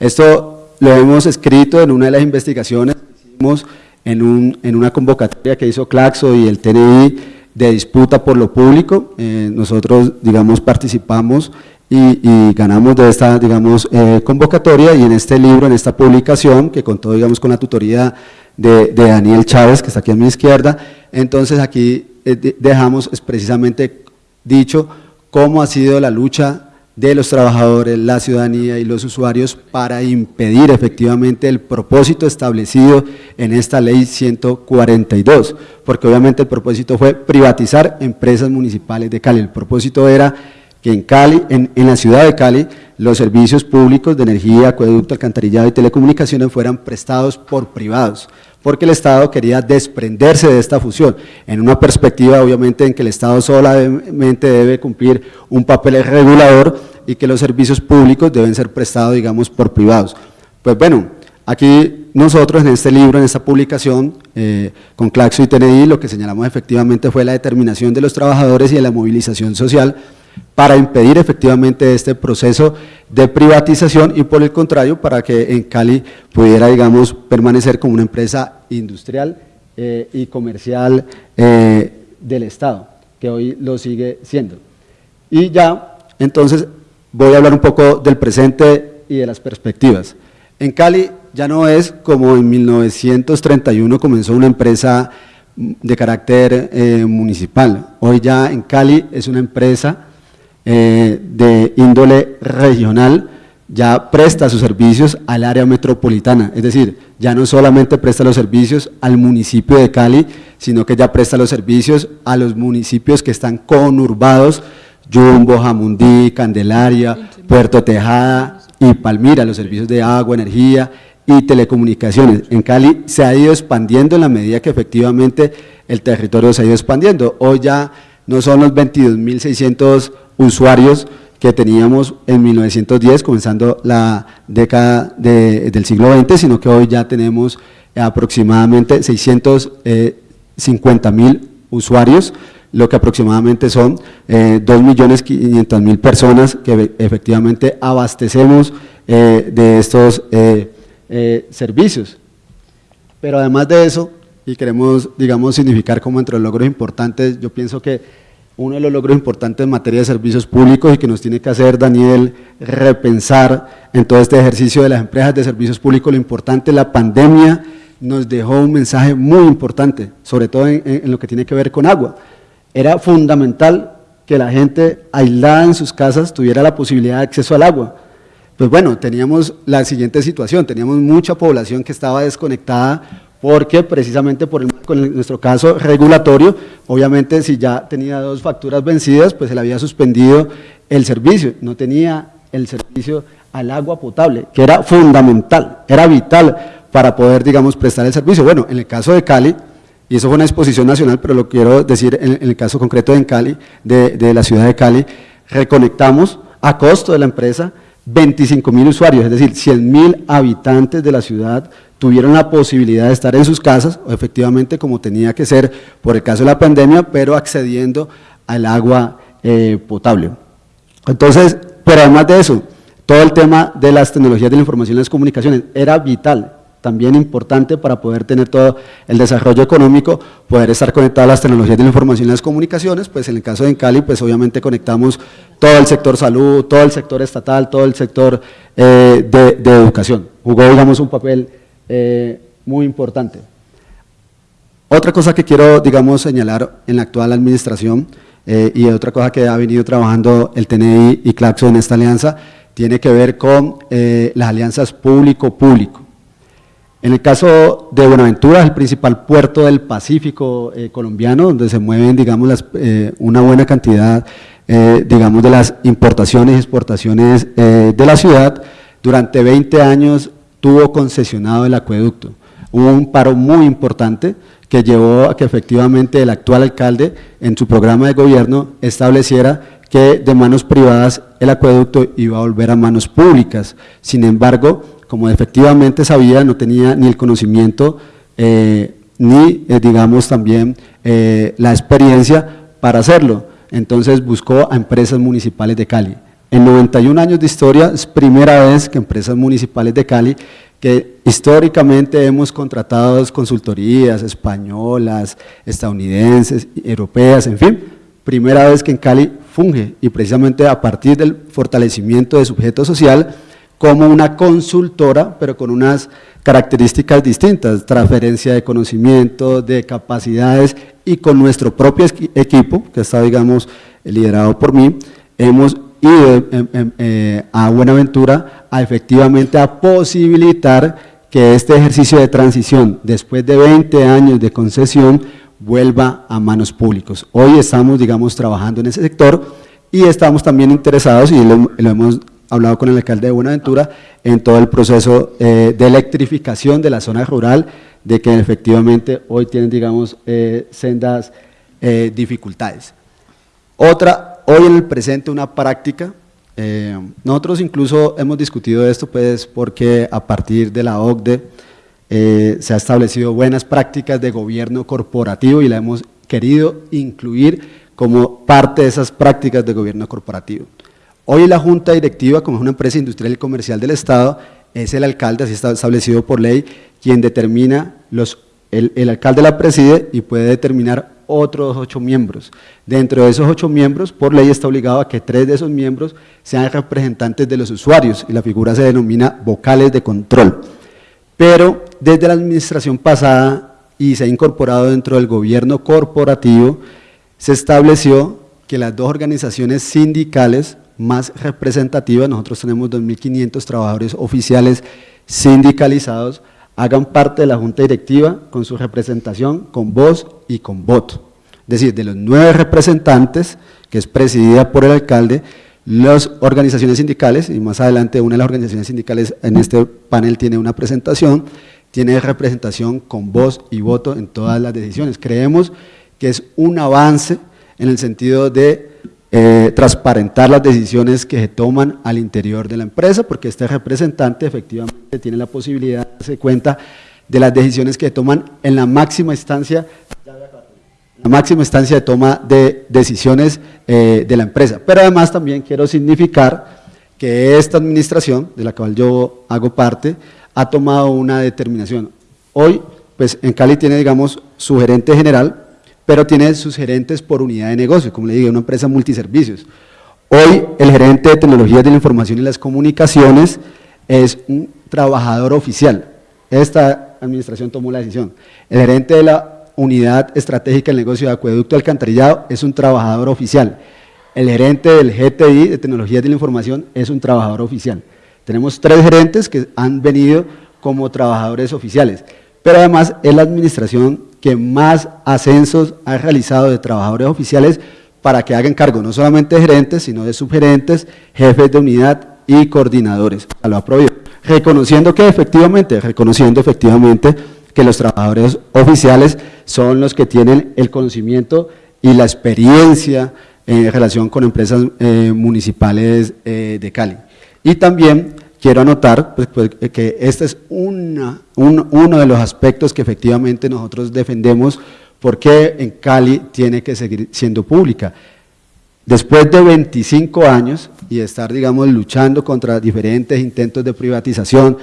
Esto lo hemos escrito en una de las investigaciones hicimos en, un, en una convocatoria que hizo Claxo y el TNI de disputa por lo público. Eh, nosotros, digamos, participamos y, ganamos de esta, digamos, eh, convocatoria y en este libro, en esta publicación, que contó, digamos, con la tutoría de, Daniel Chávez, que está aquí a mi izquierda, entonces aquí eh, dejamos precisamente dicho cómo ha sido la lucha de los trabajadores, la ciudadanía y los usuarios para impedir efectivamente el propósito establecido en esta ley 142, porque obviamente el propósito fue privatizar empresas municipales de Cali, el propósito era que en Cali, en, la ciudad de Cali, los servicios públicos de energía, acueducto, alcantarillado y telecomunicaciones fueran prestados por privados, porque el Estado quería desprenderse de esta fusión, en una perspectiva obviamente en que el Estado solamente debe cumplir un papel regulador y que los servicios públicos deben ser prestados, digamos, por privados. Pues bueno, aquí nosotros en este libro, en esta publicación, eh, con Claxo y TNI, lo que señalamos efectivamente fue la determinación de los trabajadores y de la movilización social, para impedir efectivamente este proceso de privatización y por el contrario para que en Cali pudiera digamos permanecer como una empresa industrial eh, y comercial eh, del Estado, que hoy lo sigue siendo. Y ya, entonces, voy a hablar un poco del presente y de las perspectivas. En Cali ya no es como en 1931 comenzó una empresa de carácter eh, municipal, hoy ya en Cali es una empresa eh, de índole regional ya presta sus servicios al área metropolitana, es decir, ya no solamente presta los servicios al municipio de Cali, sino que ya presta los servicios a los municipios que están conurbados, Jumbo, Jamundí, Candelaria, Puerto Tejada y Palmira, los servicios de agua, energía y telecomunicaciones. En Cali se ha ido expandiendo en la medida que efectivamente el territorio se ha ido expandiendo. Hoy ya no son los 22.600 usuarios que teníamos en 1910, comenzando la década del siglo XX, sino que hoy ya tenemos aproximadamente 650 mil usuarios, lo que aproximadamente son eh, 2.500.000 personas que efectivamente abastecemos eh, de estos eh, eh, servicios. Pero además de eso, y queremos, digamos, significar como entre los logros importantes, yo pienso que uno de los logros importantes en materia de servicios públicos y que nos tiene que hacer Daniel repensar en todo este ejercicio de las empresas de servicios públicos, lo importante, la pandemia nos dejó un mensaje muy importante, sobre todo en, lo que tiene que ver con agua. Era fundamental que la gente aislada en sus casas tuviera la posibilidad de acceso al agua. Pues bueno, teníamos la siguiente situación, teníamos mucha población que estaba desconectada porque precisamente por con nuestro caso regulatorio, obviamente si ya tenía dos facturas vencidas, pues se le había suspendido el servicio, no tenía el servicio al agua potable, que era fundamental, era vital para poder, digamos, prestar el servicio. Bueno, en el caso de Cali, y eso fue una exposición nacional, pero lo quiero decir en, el caso concreto de Cali, de, la ciudad de Cali, reconectamos a costo de la empresa 25 mil usuarios, es decir, 100 mil habitantes de la ciudad tuvieron la posibilidad de estar en sus casas, o efectivamente como tenía que ser por el caso de la pandemia, pero accediendo al agua eh, potable. Entonces, pero además de eso, todo el tema de las tecnologías de la información y las comunicaciones era vital, también importante para poder tener todo el desarrollo económico, poder estar conectado a las tecnologías de la información y las comunicaciones, pues en el caso de Cali, pues obviamente conectamos todo el sector salud, todo el sector estatal, todo el sector eh, de, educación. Jugó, digamos, un papel eh, muy importante. Otra cosa que quiero, digamos, señalar en la actual administración, eh, y otra cosa que ha venido trabajando el TNI y Claxo en esta alianza, tiene que ver con las alianzas público-público. En el caso de Buenaventura, el principal puerto del Pacífico eh, colombiano, donde se mueven, digamos, eh, una buena cantidad, eh, digamos, de las importaciones y exportaciones de la ciudad. Durante 20 años tuvo concesionado el acueducto. Hubo un paro muy importante que llevó a que efectivamente el actual alcalde, en su programa de gobierno, estableciera que de manos privadas el acueducto iba a volver a manos públicas. Sin embargo, como efectivamente sabía, no tenía ni el conocimiento eh, ni, eh, digamos, también eh, la experiencia para hacerlo. Entonces buscó a empresas municipales de Cali. En 91 años de historia es primera vez que empresas municipales de Cali, que históricamente hemos contratado consultorías españolas, estadounidenses, europeas, en fin, primera vez que en Cali funge y precisamente a partir del fortalecimiento de sujeto social, como una consultora, pero con unas características distintas, transferencia de conocimiento, de capacidades y con nuestro propio equipo, que está, digamos, liderado por mí, hemos ido em, em, eh, a Buenaventura a efectivamente a posibilitar que este ejercicio de transición, después de 20 años de concesión, vuelva a manos públicos. Hoy estamos, digamos, trabajando en ese sector y estamos también interesados, y lo hemos hablado con el alcalde de Buenaventura en todo el proceso eh, de electrificación de la zona rural, de que efectivamente hoy tienen, digamos, eh, sendas eh, dificultades. Otra, hoy en el presente una práctica, nosotros incluso hemos discutido esto pues porque a partir de la OCDE se ha establecido buenas prácticas de gobierno corporativo y la hemos querido incluir como parte de esas prácticas de gobierno corporativo. Hoy la Junta Directiva, como es una empresa industrial y comercial del Estado, es el alcalde, así está establecido por ley, quien determina, los, el, alcalde la preside y puede determinar otros ocho miembros. Dentro de esos ocho miembros, por ley está obligado a que tres de esos miembros sean representantes de los usuarios y la figura se denomina vocales de control. Pero desde la administración pasada y se ha incorporado dentro del gobierno corporativo, se estableció que las dos organizaciones sindicales más representativa, nosotros tenemos 2.500 trabajadores oficiales sindicalizados, hagan parte de la junta directiva con su representación, con voz y con voto. Es decir, de los nueve representantes, que es presidida por el alcalde, las organizaciones sindicales, y más adelante una de las organizaciones sindicales en este panel tiene una presentación, tiene representación con voz y voto en todas las decisiones. Creemos que es un avance en el sentido de eh, transparentar las decisiones que se toman al interior de la empresa, porque este representante efectivamente tiene la posibilidad de darse cuenta de las decisiones que se toman en la máxima instancia la máxima instancia de toma de decisiones eh, de la empresa. Pero además también quiero significar que esta administración, de la cual yo hago parte, ha tomado una determinación. Hoy, pues en Cali tiene, digamos, su gerente general, pero tiene sus gerentes por unidad de negocio, como le digo, una empresa multiservicios. Hoy el gerente de tecnologías de la información y las comunicaciones es un trabajador oficial. Esta administración tomó la decisión. El gerente de la unidad estratégica del negocio de acueducto alcantarillado es un trabajador oficial. El gerente del GTI, de Tecnologías de la Información, es un trabajador oficial. Tenemos tres gerentes que han venido como trabajadores oficiales, pero además es la administración que más ascensos ha realizado de trabajadores oficiales para que hagan cargo no solamente de gerentes, sino de subgerentes, jefes de unidad y coordinadores. Lo ha Reconociendo que efectivamente, reconociendo efectivamente que los trabajadores oficiales son los que tienen el conocimiento y la experiencia en relación con empresas eh, municipales eh, de Cali. Y también quiero anotar pues, pues, que este es una, uno de los aspectos que efectivamente nosotros defendemos porque en Cali tiene que seguir siendo pública. Después de 25 años y estar, digamos, luchando contra diferentes intentos de privatización,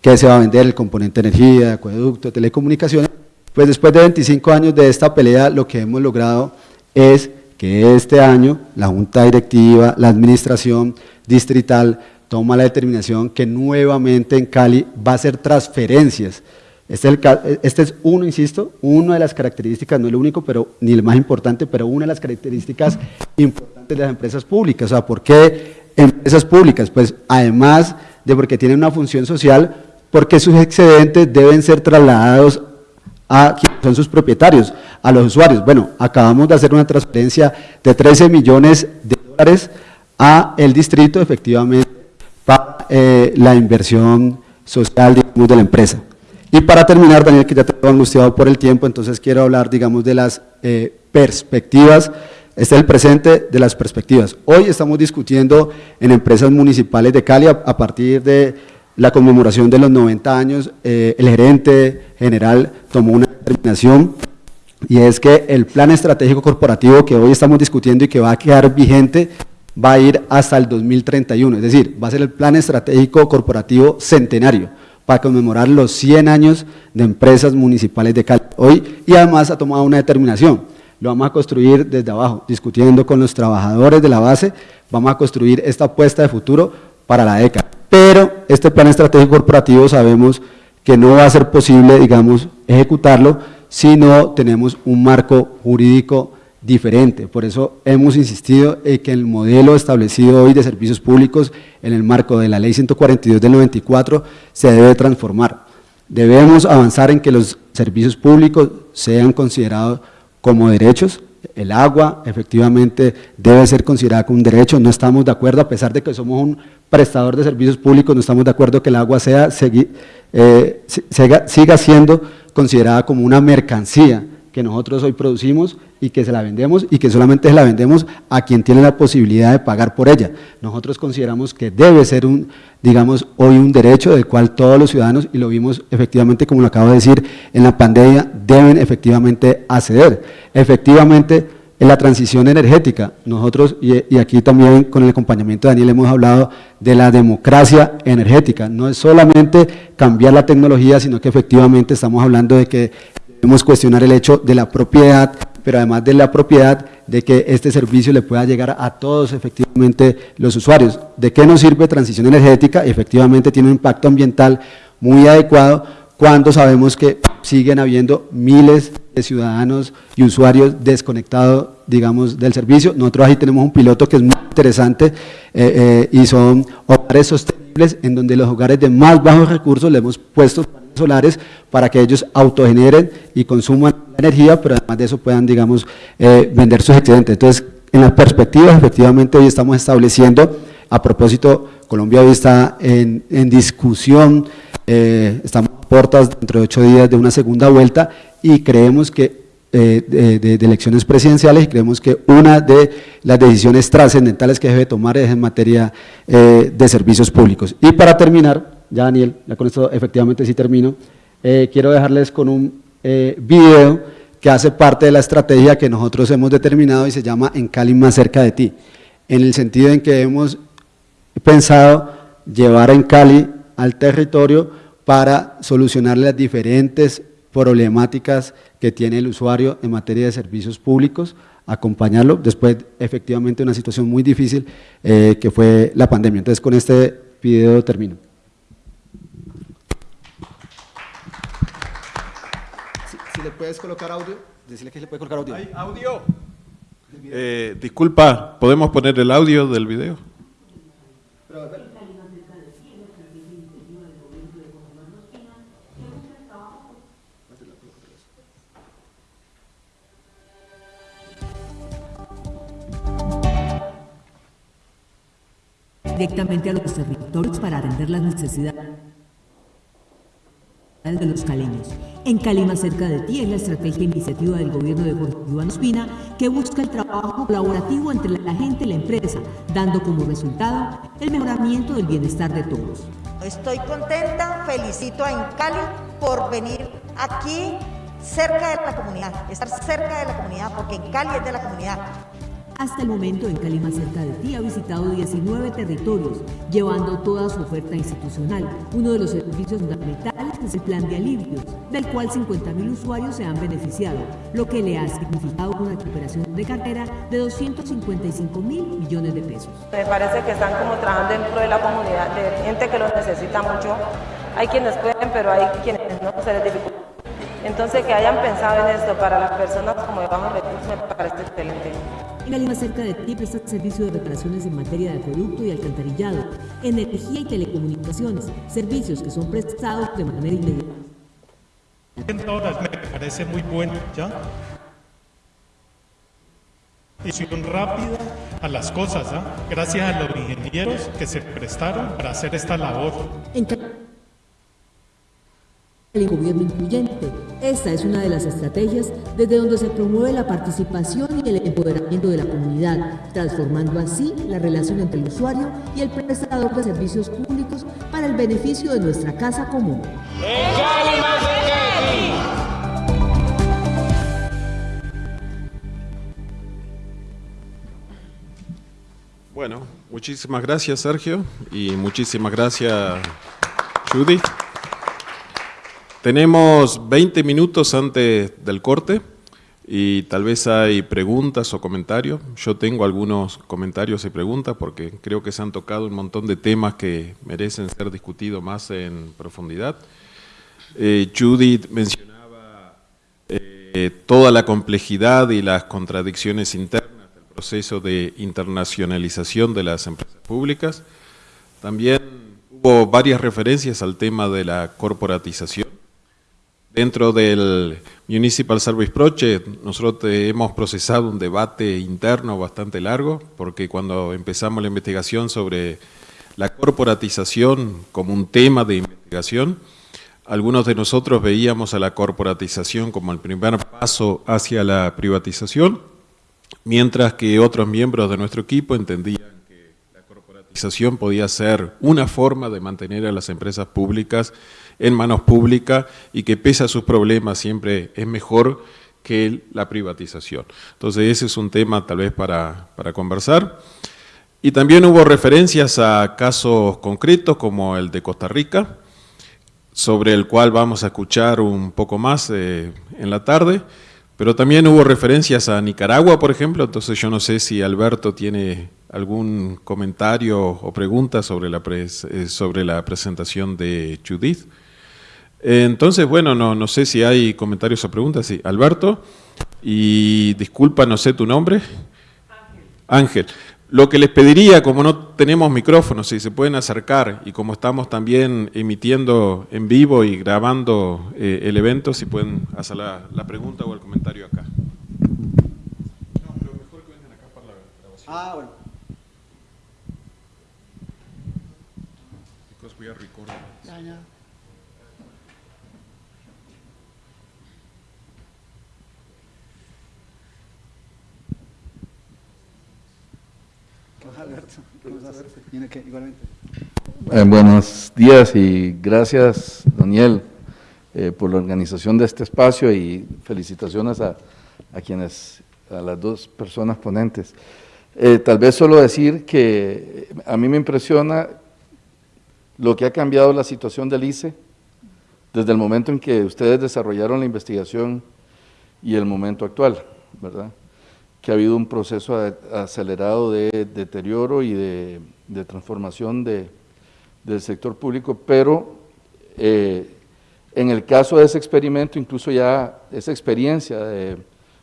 que se va a vender el componente energía, acueducto, telecomunicaciones, pues después de 25 años de esta pelea, lo que hemos logrado es que este año la Junta Directiva, la Administración Distrital, toma la determinación que nuevamente en Cali va a hacer transferencias. Este es, este es uno, insisto, una de las características, no es lo único, pero ni el más importante, pero una de las características importantes de las empresas públicas. O sea, ¿por qué empresas públicas? Pues además de porque tienen una función social, porque sus excedentes deben ser trasladados a quienes son sus propietarios, a los usuarios. Bueno, acabamos de hacer una transferencia de 13 millones de dólares a el distrito, efectivamente, para eh, la inversión social, digamos, de la empresa. Y para terminar, Daniel, que ya te he angustiado por el tiempo, entonces quiero hablar, digamos, de las eh, perspectivas, este es el presente de las perspectivas. Hoy estamos discutiendo en empresas municipales de Cali a partir de la conmemoración de los 90 años, eh, el gerente general tomó una determinación y es que el plan estratégico corporativo que hoy estamos discutiendo y que va a quedar vigente va a ir hasta el 2031, es decir, va a ser el plan estratégico corporativo centenario para conmemorar los 100 años de empresas municipales de Cali. Hoy, y además ha tomado una determinación, lo vamos a construir desde abajo, discutiendo con los trabajadores de la base, vamos a construir esta apuesta de futuro para la década pero este plan estratégico corporativo sabemos que no va a ser posible, digamos, ejecutarlo si no tenemos un marco jurídico diferente. Por eso hemos insistido en que el modelo establecido hoy de servicios públicos en el marco de la Ley 142 del 94 se debe transformar. Debemos avanzar en que los servicios públicos sean considerados como derechos, el agua efectivamente debe ser considerada como un derecho, no estamos de acuerdo, a pesar de que somos un prestador de servicios públicos, no estamos de acuerdo que el agua sea, eh, siga siendo considerada como una mercancía que nosotros hoy producimos y que se la vendemos y que solamente se la vendemos a quien tiene la posibilidad de pagar por ella. Nosotros consideramos que debe ser un, digamos, hoy un derecho del cual todos los ciudadanos, y lo vimos efectivamente, como lo acabo de decir, en la pandemia, deben efectivamente acceder. Efectivamente, en la transición energética, nosotros, y, aquí también con el acompañamiento de Daniel hemos hablado de la democracia energética, no es solamente cambiar la tecnología, sino que efectivamente estamos hablando de que Debemos cuestionar el hecho de la propiedad, pero además de la propiedad, de que este servicio le pueda llegar a todos efectivamente los usuarios. ¿De qué nos sirve transición energética? Efectivamente tiene un impacto ambiental muy adecuado cuando sabemos que siguen habiendo miles de ciudadanos y usuarios desconectados, digamos, del servicio. Nosotros ahí tenemos un piloto que es muy interesante eh, eh, y son hogares sostenibles en donde los hogares de más bajos recursos le hemos puesto solares para que ellos autogeneren y consuman energía, pero además de eso puedan, digamos, eh, vender sus excedentes. Entonces, En las perspectivas, efectivamente, hoy estamos estableciendo, a propósito, Colombia hoy está en, discusión, eh, estamos a puertas dentro de ocho días de una segunda vuelta y creemos que eh, de, elecciones presidenciales y creemos que una de las decisiones trascendentales que debe tomar es en materia eh, de servicios públicos. Y para terminar, ya Daniel, ya con esto efectivamente sí termino, eh, quiero dejarles con un video que hace parte de la estrategia que nosotros hemos determinado y se llama En Cali más cerca de ti, en el sentido en que hemos pensado llevar en Cali al territorio para solucionar las diferentes problemáticas que tiene el usuario en materia de servicios públicos, acompañarlo después efectivamente una situación muy difícil eh, que fue la pandemia. Entonces con este video termino. Si, le puedes colocar audio, decirle que le puede colocar audio. ¿Hay audio? Eh, disculpa, ¿podemos poner el audio del video? directamente a los territorios para atender las necesidades de los caleños. En Cali, más cerca de ti, es la estrategia e iniciativa del gobierno de Jorge Iván Ospina que busca el trabajo colaborativo entre la gente y la empresa, dando como resultado el mejoramiento del bienestar de todos. Estoy contenta, felicito a Encali por venir aquí cerca de la comunidad, estar cerca de la comunidad, porque en Cali es de la comunidad. Hasta el momento, en Cali más cerca de ti ha visitado 19 territorios, llevando toda su oferta institucional. Uno de los servicios fundamentales es el plan de alivios, del cual 50.000 usuarios se han beneficiado, lo que le ha significado una recuperación de cartera de 255 mil millones de pesos. Me parece que están como trabajando dentro de la comunidad, de gente que los necesita mucho. Hay quienes pueden, pero hay quienes no se les dificulta. Entonces, que hayan pensado en esto para las personas como de bajos recursos me parece excelente. En más cerca de ti presta servicio de reparaciones en materia de producto y alcantarillado, energía y telecomunicaciones, servicios que son prestados de manera inmediata. me parece muy bueno, ¿ya? Decisión rápida a las cosas, ¿ah? gracias a los ingenieros que se prestaron para hacer esta labor el gobierno incluyente. Esta es una de las estrategias desde donde se promueve la participación y el empoderamiento de la comunidad, transformando así la relación entre el usuario y el prestador de servicios públicos para el beneficio de nuestra casa común. Bueno, muchísimas gracias Sergio y muchísimas gracias Judy. Tenemos 20 minutos antes del corte y tal vez hay preguntas o comentarios. Yo tengo algunos comentarios y preguntas porque creo que se han tocado un montón de temas que merecen ser discutidos más en profundidad. Eh, Judith mencionaba eh, toda la complejidad y las contradicciones internas del proceso de internacionalización de las empresas públicas. También hubo varias referencias al tema de la corporatización Dentro del Municipal Service Project, nosotros hemos procesado un debate interno bastante largo, porque cuando empezamos la investigación sobre la corporatización como un tema de investigación, algunos de nosotros veíamos a la corporatización como el primer paso hacia la privatización, mientras que otros miembros de nuestro equipo entendían que la corporatización podía ser una forma de mantener a las empresas públicas en manos públicas y que pese a sus problemas siempre es mejor que la privatización. Entonces ese es un tema tal vez para, conversar. Y también hubo referencias a casos concretos como el de Costa Rica, sobre el cual vamos a escuchar un poco más eh, en la tarde, pero también hubo referencias a Nicaragua, por ejemplo, entonces yo no sé si Alberto tiene algún comentario o pregunta sobre la, eh, sobre la presentación de Judith. Entonces, bueno, no, no sé si hay comentarios o preguntas. Sí, Alberto, y disculpa, no sé tu nombre. Ángel. Lo que les pediría, como no tenemos micrófonos, si se pueden acercar y como estamos también emitiendo en vivo y grabando eh, el evento, si pueden hacer la, pregunta o el comentario acá. No, pero mejor que vengan acá para la Ah, bueno. Because we are recording. I know. Eh, buenos días y gracias, Daniel, eh, por la organización de este espacio y felicitaciones a, quienes, a las dos personas ponentes. Eh, tal vez solo decir que a mí me impresiona lo que ha cambiado la situación del ICE desde el momento en que ustedes desarrollaron la investigación y el momento actual, ¿verdad? Que ha habido un proceso acelerado de deterioro y de, transformación de, del sector público, pero eh, en el caso de ese experimento, incluso ya esa experiencia de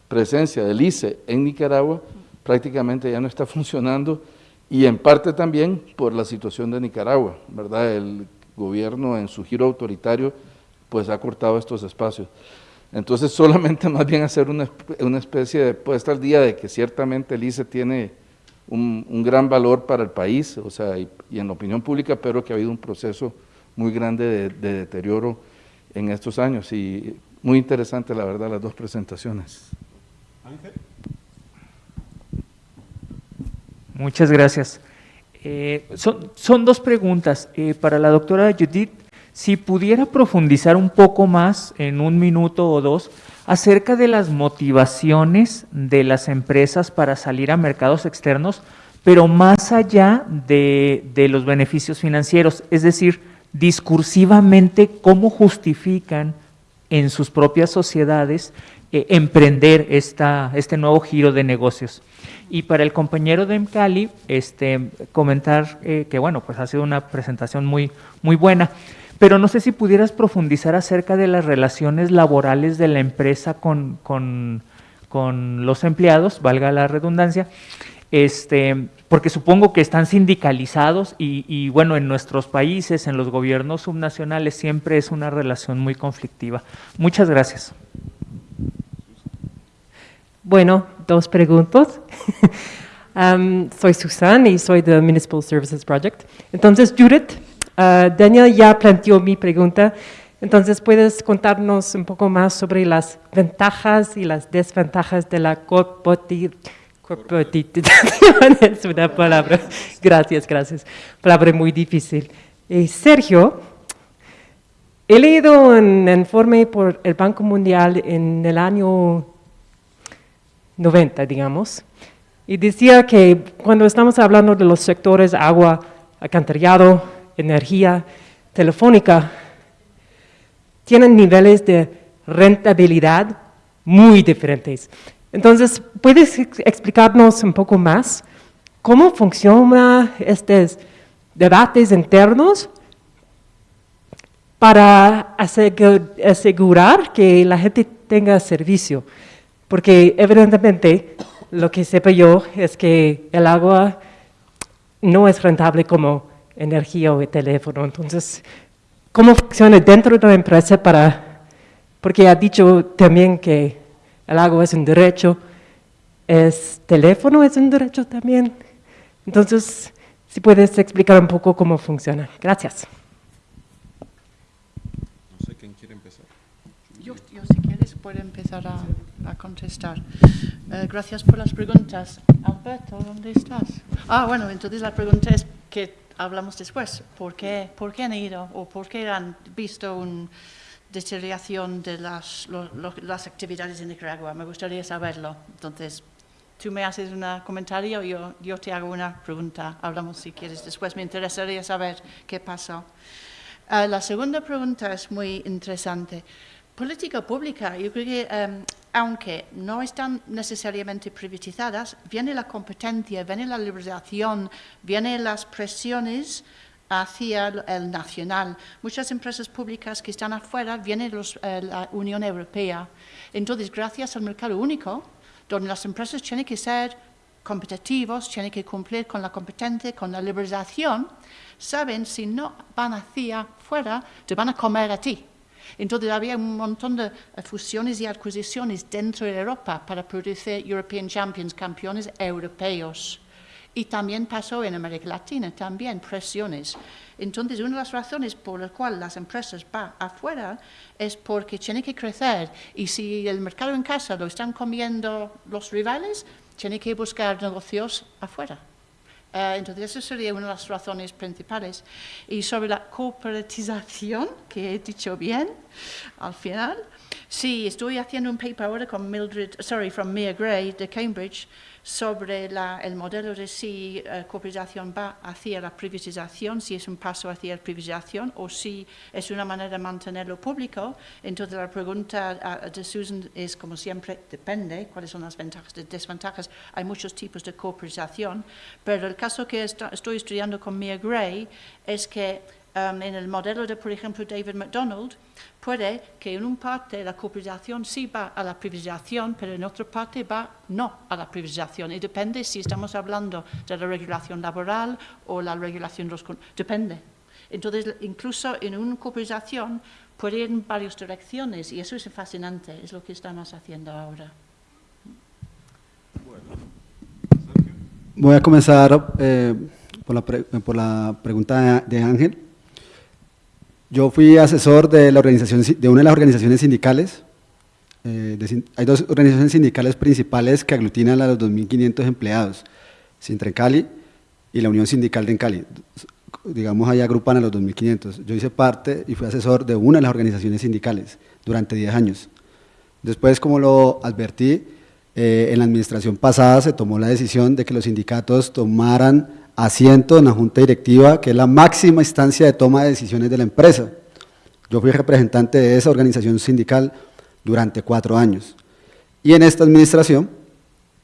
presencia del ICE en Nicaragua prácticamente ya no está funcionando y en parte también por la situación de Nicaragua, ¿verdad? El gobierno en su giro autoritario pues ha cortado estos espacios. Entonces solamente más bien hacer una, una especie de puesta al día de que ciertamente el ICE tiene un, un gran valor para el país, o sea, y, en la opinión pública, pero que ha habido un proceso muy grande de, de deterioro en estos años y muy interesante la verdad las dos presentaciones. Ángel. Muchas gracias. Eh, son, dos preguntas. Eh, para la doctora Judith, si pudiera profundizar un poco más, en un minuto o dos, acerca de las motivaciones de las empresas para salir a mercados externos, pero más allá de, los beneficios financieros, es decir, discursivamente, cómo justifican en sus propias sociedades eh, emprender esta, este nuevo giro de negocios. Y para el compañero de Mcali, este, comentar eh, que bueno, pues ha sido una presentación muy, muy buena, pero no sé si pudieras profundizar acerca de las relaciones laborales de la empresa con, con, con los empleados, valga la redundancia, este, porque supongo que están sindicalizados y, y, bueno, en nuestros países, en los gobiernos subnacionales, siempre es una relación muy conflictiva. Muchas gracias. Bueno, dos preguntas. soy Susan y soy del Municipal Services Project. Entonces, Judith, uh, Daniel ya planteó mi pregunta. Entonces, ¿puedes contarnos un poco más sobre las ventajas y las desventajas de la corporatización? es una palabra. Gracias, gracias. Palabra muy difícil. Eh, Sergio, he leído un informe por el Banco Mundial en el año 90, digamos, y decía que cuando estamos hablando de los sectores agua, alcantarillado, energía, telefónica, tienen niveles de rentabilidad muy diferentes. Entonces, ¿puedes explicarnos un poco más cómo funcionan estos debates internos para asegurar que la gente tenga servicio? Porque evidentemente lo que sepa yo es que el agua no es rentable como energía o teléfono. Entonces, ¿cómo funciona dentro de la empresa para...? Porque ha dicho también que el agua es un derecho, ¿es teléfono es un derecho también? Entonces, si puedes explicar un poco cómo funciona. Gracias. No sé quién quiere empezar. Yo, yo si quieres, puedo empezar a a contestar. Eh, gracias por las preguntas. Alberto, ¿dónde estás? Ah, bueno, entonces la pregunta es que hablamos después. ¿Por qué, por qué han ido o por qué han visto una deterioración de las, actividades en Nicaragua? Me gustaría saberlo. Entonces, tú me haces un comentario, yo, yo te hago una pregunta. Hablamos si quieres después. Me interesaría saber qué pasó. Eh, la segunda pregunta es muy interesante. Política pública, yo creo que em, aunque no están necesariamente privatizadas, viene la competencia, viene la liberalización, vienen las presiones hacia el nacional. Muchas empresas públicas que están afuera vienen de eh, la Unión Europea. Entonces, gracias al mercado único, donde las empresas tienen que ser competitivos, tienen que cumplir con la competencia, con la liberalización, saben si no van hacia afuera, te van a comer a ti. Entonces había un montón de fusiones y adquisiciones dentro de Europa para producir European Champions, campeones europeos. Y también pasó en América Latina, también presiones. Entonces, una de las razones por las cuales las empresas van afuera es porque tienen que crecer y si el mercado en casa lo están comiendo los rivales, tienen que buscar negocios afuera. Eh, entonces, esa sería una de las razones principales. Y sobre la cooperatización, que he dicho bien al final, sí, estoy haciendo un paper ahora con Mildred, sorry, from Mia Gray de Cambridge, sobre el modelo de si la eh, cooperación va hacia la privatización, si es un paso hacia la privatización o si es una manera de mantenerlo público. Entonces la pregunta de Susan es, como siempre, depende cuáles son las ventajas y desventajas. Hay muchos tipos de cooperación, pero el caso que estoy estudiando con Mia Gray es que um, en el modelo de, por ejemplo, David McDonald, puede que en una parte la cooperación sí va a la privatización, pero en otra parte va no a la privatización. Y depende si estamos hablando de la regulación laboral o la regulación de los... Depende. Entonces, incluso en una cooperación puede ir en varias direcciones y eso es fascinante, es lo que estamos haciendo ahora. Voy a comenzar eh, por, la por, la pregunta de Ángel. Yo fui asesor de, la organización, de una de las organizaciones sindicales. Eh, hay dos organizaciones sindicales principales que aglutinan a los 2.500 empleados, Cali y la Unión Sindical de Encali. Digamos, ahí agrupan a los 2.500. Yo hice parte y fui asesor de una de las organizaciones sindicales durante 10 años. Después, como lo advertí, eh, en la administración pasada se tomó la decisión de que los sindicatos tomaran asiento en la junta directiva, que es la máxima instancia de toma de decisiones de la empresa. Yo fui representante de esa organización sindical durante cuatro años. Y en esta administración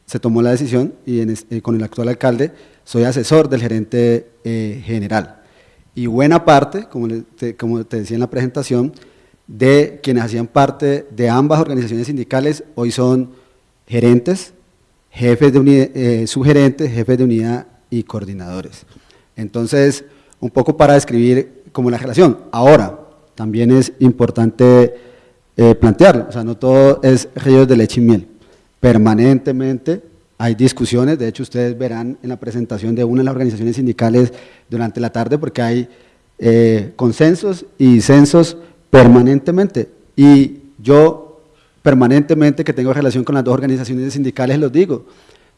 se tomó la decisión, y eh, con el actual alcalde soy asesor del gerente eh, general. Y buena parte, como, te decía en la presentación, de quienes hacían parte de ambas organizaciones sindicales, hoy son gerentes, jefes de unidad, eh, jefes de unidad y coordinadores. Entonces, un poco para describir como la relación. Ahora, también es importante eh, plantearlo, o sea, no todo es ríos de leche y miel. Permanentemente hay discusiones, de hecho ustedes verán en la presentación de una de las organizaciones sindicales durante la tarde, porque hay eh, consensos y disensos permanentemente. Y yo permanentemente que tengo relación con las dos organizaciones sindicales, los digo,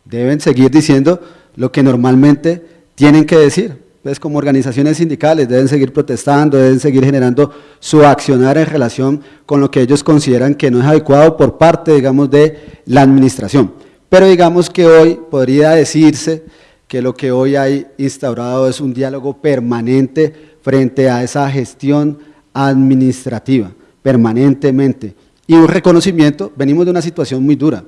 deben seguir diciendo lo que normalmente tienen que decir. Pues como organizaciones sindicales deben seguir protestando, deben seguir generando su accionar en relación con lo que ellos consideran que no es adecuado por parte, digamos, de la administración. Pero digamos que hoy podría decirse que lo que hoy hay instaurado es un diálogo permanente frente a esa gestión administrativa, permanentemente. Y un reconocimiento, venimos de una situación muy dura,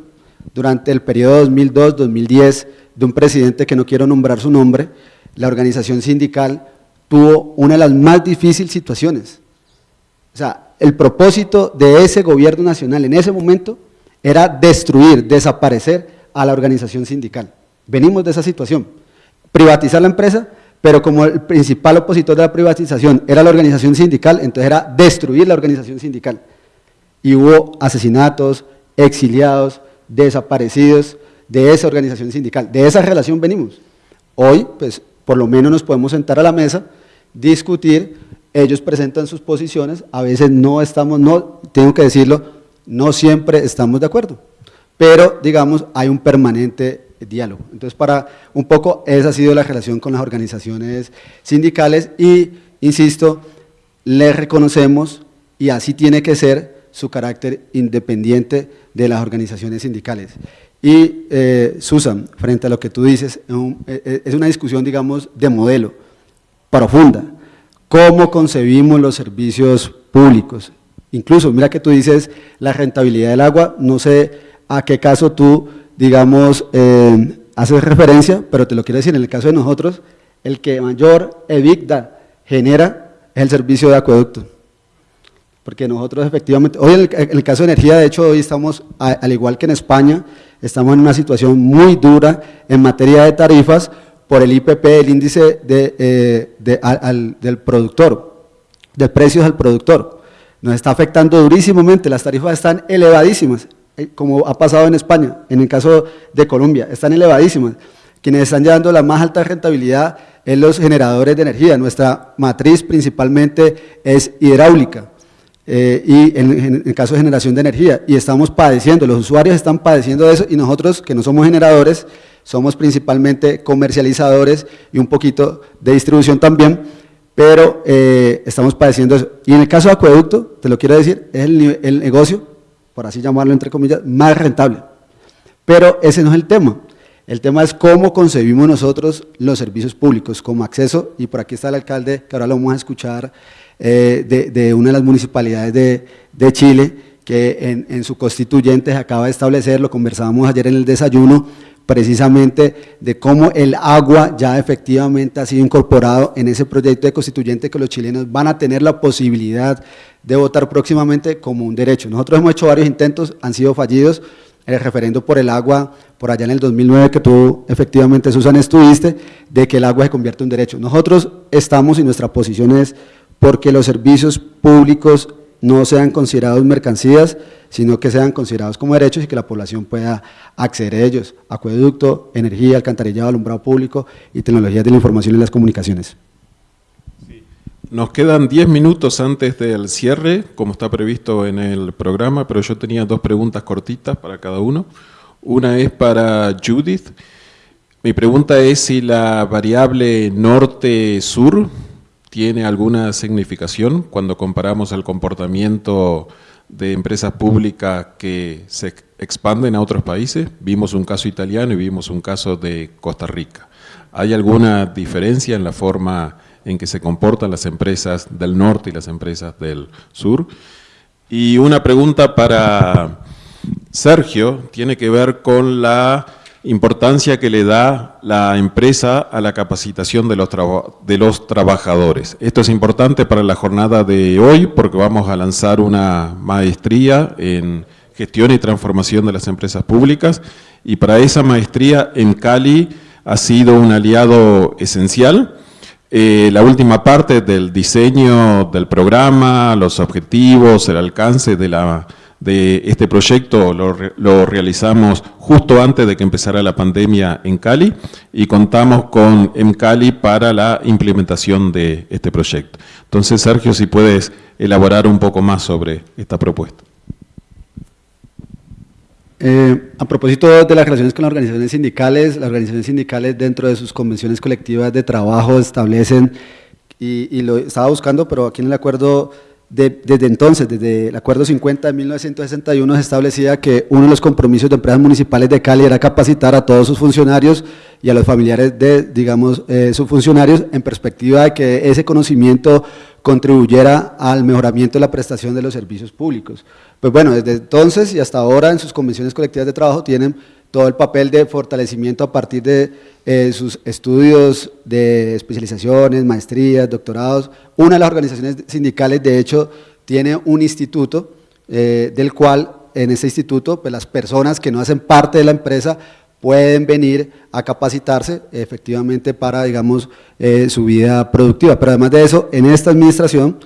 durante el periodo 2002-2010 de un presidente que no quiero nombrar su nombre, la organización sindical tuvo una de las más difíciles situaciones. O sea, el propósito de ese gobierno nacional en ese momento era destruir, desaparecer a la organización sindical. Venimos de esa situación. Privatizar la empresa, pero como el principal opositor de la privatización era la organización sindical, entonces era destruir la organización sindical. Y hubo asesinatos, exiliados, desaparecidos de esa organización sindical. De esa relación venimos. Hoy, pues, por lo menos nos podemos sentar a la mesa, discutir, ellos presentan sus posiciones, a veces no estamos, no, tengo que decirlo, no siempre estamos de acuerdo, pero digamos, hay un permanente diálogo. Entonces, para un poco, esa ha sido la relación con las organizaciones sindicales y, insisto, les reconocemos, y así tiene que ser, su carácter independiente de las organizaciones sindicales. Y eh, Susan, frente a lo que tú dices, eh, eh, es una discusión, digamos, de modelo, profunda. ¿Cómo concebimos los servicios públicos? Incluso, mira que tú dices la rentabilidad del agua, no sé a qué caso tú, digamos, haces referencia, pero te lo quiero decir, en el caso de nosotros, el que mayor EBITDA genera es el servicio de acueducto porque nosotros efectivamente, hoy en el, caso de energía, de hecho, hoy estamos, al igual que en España, estamos en una situación muy dura en materia de tarifas por el IPP, el índice de, eh, del productor, de precios al productor. Nos está afectando durísimamente, las tarifas están elevadísimas, eh, como ha pasado en España, en el caso de Colombia, están elevadísimas. quienes están llevando la más alta rentabilidad en los generadores de energía. Nuestra matriz principalmente es hidráulica eh, y en, el caso de generación de energía. Y estamos padeciendo, los usuarios están padeciendo de eso y nosotros que no somos generadores, somos principalmente comercializadores y un poquito de distribución también, pero eh, estamos padeciendo eso. Y en el caso de acueducto, te lo quiero decir, es el, el negocio, por así llamarlo entre comillas, más rentable. Pero ese no es el tema. El tema es cómo concebimos nosotros los servicios públicos, como acceso, y por aquí está el alcalde, que ahora lo vamos a escuchar, eh, de, una de las municipalidades de, Chile, que en, en, su constituyente se acaba de establecer, lo conversábamos ayer en el desayuno, precisamente de cómo el agua ya efectivamente ha sido incorporado en ese proyecto de constituyente que los chilenos van a tener la posibilidad de votar próximamente como un derecho. Nosotros hemos hecho varios intentos, han sido fallidos, el referendo por el agua, por allá en el 2009 que tú efectivamente, Susan, estuviste, de que el agua se convierte en derecho. Nosotros estamos y nuestra posición es porque los servicios públicos no sean considerados mercancías, sino que sean considerados como derechos y que la población pueda acceder a ellos. Acueducto, energía, alcantarillado, alumbrado público y tecnologías de la información y las comunicaciones. Nos quedan 10 minutos antes del cierre, como está previsto en el programa, pero yo tenía dos preguntas cortitas para cada uno. Una es para Judith. Mi pregunta es si la variable norte-sur tiene alguna significación cuando comparamos el comportamiento de empresas públicas que se expanden a otros países. Vimos un caso italiano y vimos un caso de Costa Rica. ¿Hay alguna diferencia en la forma en que se comportan las empresas del norte y las empresas del sur? Y una pregunta para Sergio tiene que ver con la importancia que le da la empresa a la capacitación de los, trabajadores. Esto es importante para la jornada de hoy porque vamos a lanzar una maestría en gestión y transformación de las empresas públicas y para esa maestría en Cali ha sido un aliado esencial. Eh, la última parte del diseño del programa, los objetivos, el alcance de la de este proyecto lo, realizamos justo antes de que empezara la pandemia en Cali y contamos con Cali para la implementación de este proyecto. Entonces, Sergio, si puedes elaborar un poco más sobre esta propuesta. Eh, a propósito de las relaciones con las organizaciones sindicales, las organizaciones sindicales dentro de sus convenciones colectivas de trabajo establecen, y, y lo estaba buscando, pero aquí en el acuerdo desde entonces, desde el Acuerdo 50 de 1961, se establecía que uno de los compromisos de empresas municipales de Cali era capacitar a todos sus funcionarios y a los familiares de, digamos, eh, sus funcionarios en perspectiva de que ese conocimiento contribuyera al mejoramiento de la prestación de los servicios públicos. Pues bueno, desde entonces y hasta ahora en sus convenciones colectivas de trabajo tienen todo el papel de fortalecimiento a partir de eh, sus estudios de especializaciones, maestrías, doctorados. Una de las organizaciones sindicales, de hecho, tiene un instituto eh, del cual en ese instituto pues, las personas que no hacen parte de la empresa pueden venir a capacitarse efectivamente para, digamos, eh, su vida productiva. Pero además de eso, en esta administración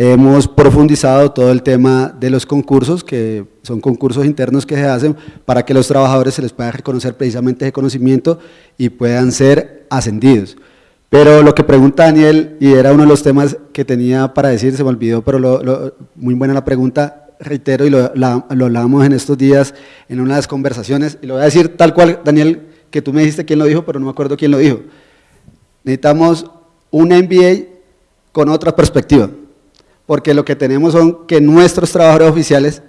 Hemos profundizado todo el tema de los concursos, que son concursos internos que se hacen para que los trabajadores se les pueda reconocer precisamente ese conocimiento y puedan ser ascendidos. Pero lo que pregunta Daniel, y era uno de los temas que tenía para decir, se me olvidó, pero muy buena la pregunta, reitero, y lo, lo hablábamos en estos días en una de las conversaciones, y lo voy a decir tal cual, Daniel, que tú me dijiste quién lo dijo, pero no me acuerdo quién lo dijo. Necesitamos un MBA con otra perspectiva porque lo que tenemos son que nuestros trabajadores oficiales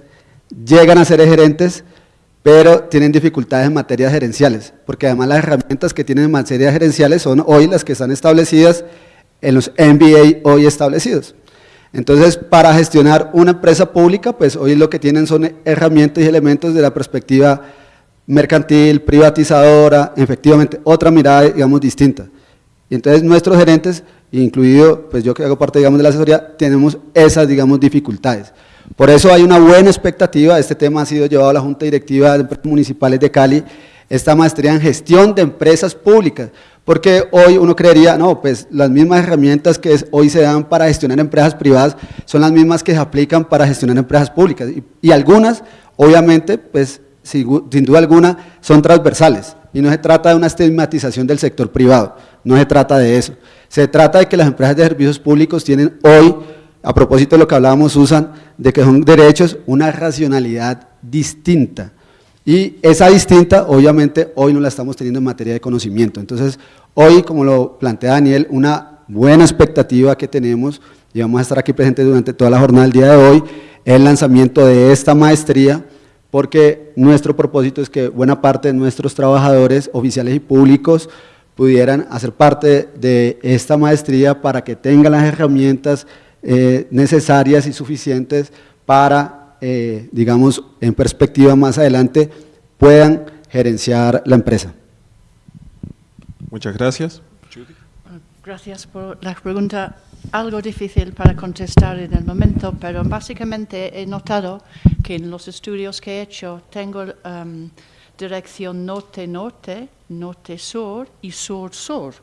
llegan a ser gerentes, pero tienen dificultades en materias gerenciales, porque además las herramientas que tienen en materias gerenciales son hoy las que están establecidas en los MBA hoy establecidos. Entonces, para gestionar una empresa pública, pues hoy lo que tienen son herramientas y elementos de la perspectiva mercantil, privatizadora, efectivamente, otra mirada, digamos, distinta. Y entonces nuestros gerentes incluido pues yo que hago parte digamos de la asesoría, tenemos esas digamos dificultades. Por eso hay una buena expectativa, este tema ha sido llevado a la Junta Directiva de Empresas Municipales de Cali, esta maestría en gestión de empresas públicas, porque hoy uno creería, no, pues las mismas herramientas que hoy se dan para gestionar empresas privadas son las mismas que se aplican para gestionar empresas públicas, y, y algunas obviamente pues sin duda alguna, son transversales y no se trata de una estigmatización del sector privado, no se trata de eso. Se trata de que las empresas de servicios públicos tienen hoy, a propósito de lo que hablábamos, Susan, de que son derechos, una racionalidad distinta. Y esa distinta, obviamente, hoy no la estamos teniendo en materia de conocimiento. Entonces, hoy, como lo plantea Daniel, una buena expectativa que tenemos, y vamos a estar aquí presentes durante toda la jornada del día de hoy, el lanzamiento de esta maestría, porque nuestro propósito es que buena parte de nuestros trabajadores oficiales y públicos pudieran hacer parte de esta maestría para que tengan las herramientas eh, necesarias y suficientes para, eh, digamos, en perspectiva más adelante, puedan gerenciar la empresa. Muchas gracias. Gracias por la pregunta algo difícil para contestar en el momento, pero básicamente he notado que en los estudios que he hecho tengo um, dirección norte-norte, norte-sur y sur-sur.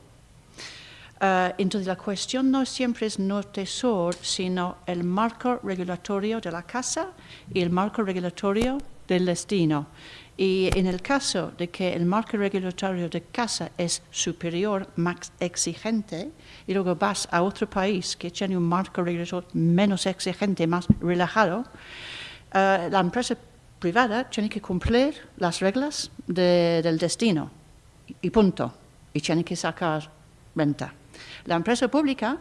Uh, entonces la cuestión no siempre es norte-sur, sino el marco regulatorio de la casa y el marco regulatorio del destino. Y en el caso de que el marco regulatorio de casa es superior, más exigente, y luego vas a otro país que tiene un marco regulatorio menos exigente, más relajado, eh, la empresa privada tiene que cumplir las reglas del destino y punto, y tiene que sacar renta. La empresa pública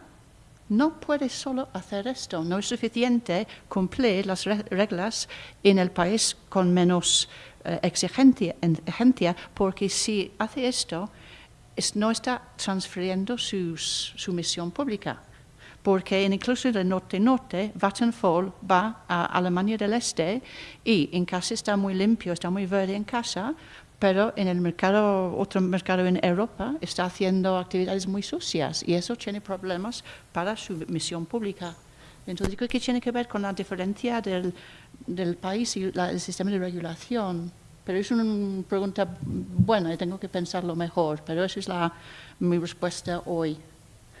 no puede solo hacer esto, no es suficiente cumplir las reglas en el país con menos eh, exigencia, porque si hace esto, no está transfiriendo su misión pública. Porque incluso del norte-norte, Vattenfall va a Alemania del Este y en casa está muy limpio, está muy verde en casa, pero en el mercado, otro mercado en Europa, está haciendo actividades muy sucias y eso tiene problemas para su misión pública. Entonces, creo que tiene que ver con la diferencia del, del país y el sistema de regulación. Pero es una pregunta buena y tengo que pensarlo mejor, pero esa es la, mi respuesta hoy.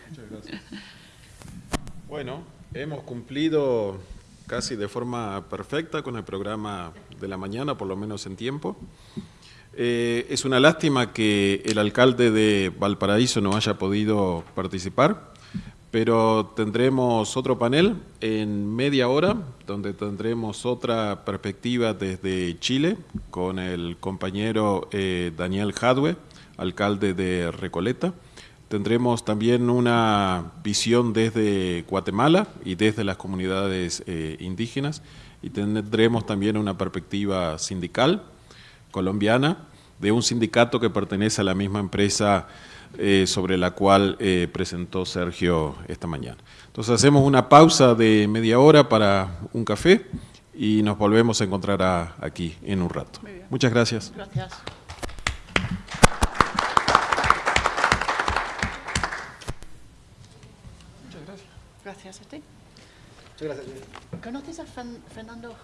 Muchas gracias. Bueno, hemos cumplido casi de forma perfecta con el programa de la mañana, por lo menos en tiempo. Eh, es una lástima que el alcalde de Valparaíso no haya podido participar, pero tendremos otro panel en media hora, donde tendremos otra perspectiva desde Chile, con el compañero eh, Daniel Jadwe, alcalde de Recoleta. Tendremos también una visión desde Guatemala y desde las comunidades eh, indígenas, y tendremos también una perspectiva sindical colombiana de un sindicato que pertenece a la misma empresa eh, sobre la cual eh, presentó Sergio esta mañana. Entonces hacemos una pausa de media hora para un café y nos volvemos a encontrar aquí en un rato. Muchas gracias. Gracias. Muchas gracias. Gracias a ti. Muchas gracias. ¿Conoces a Fernando?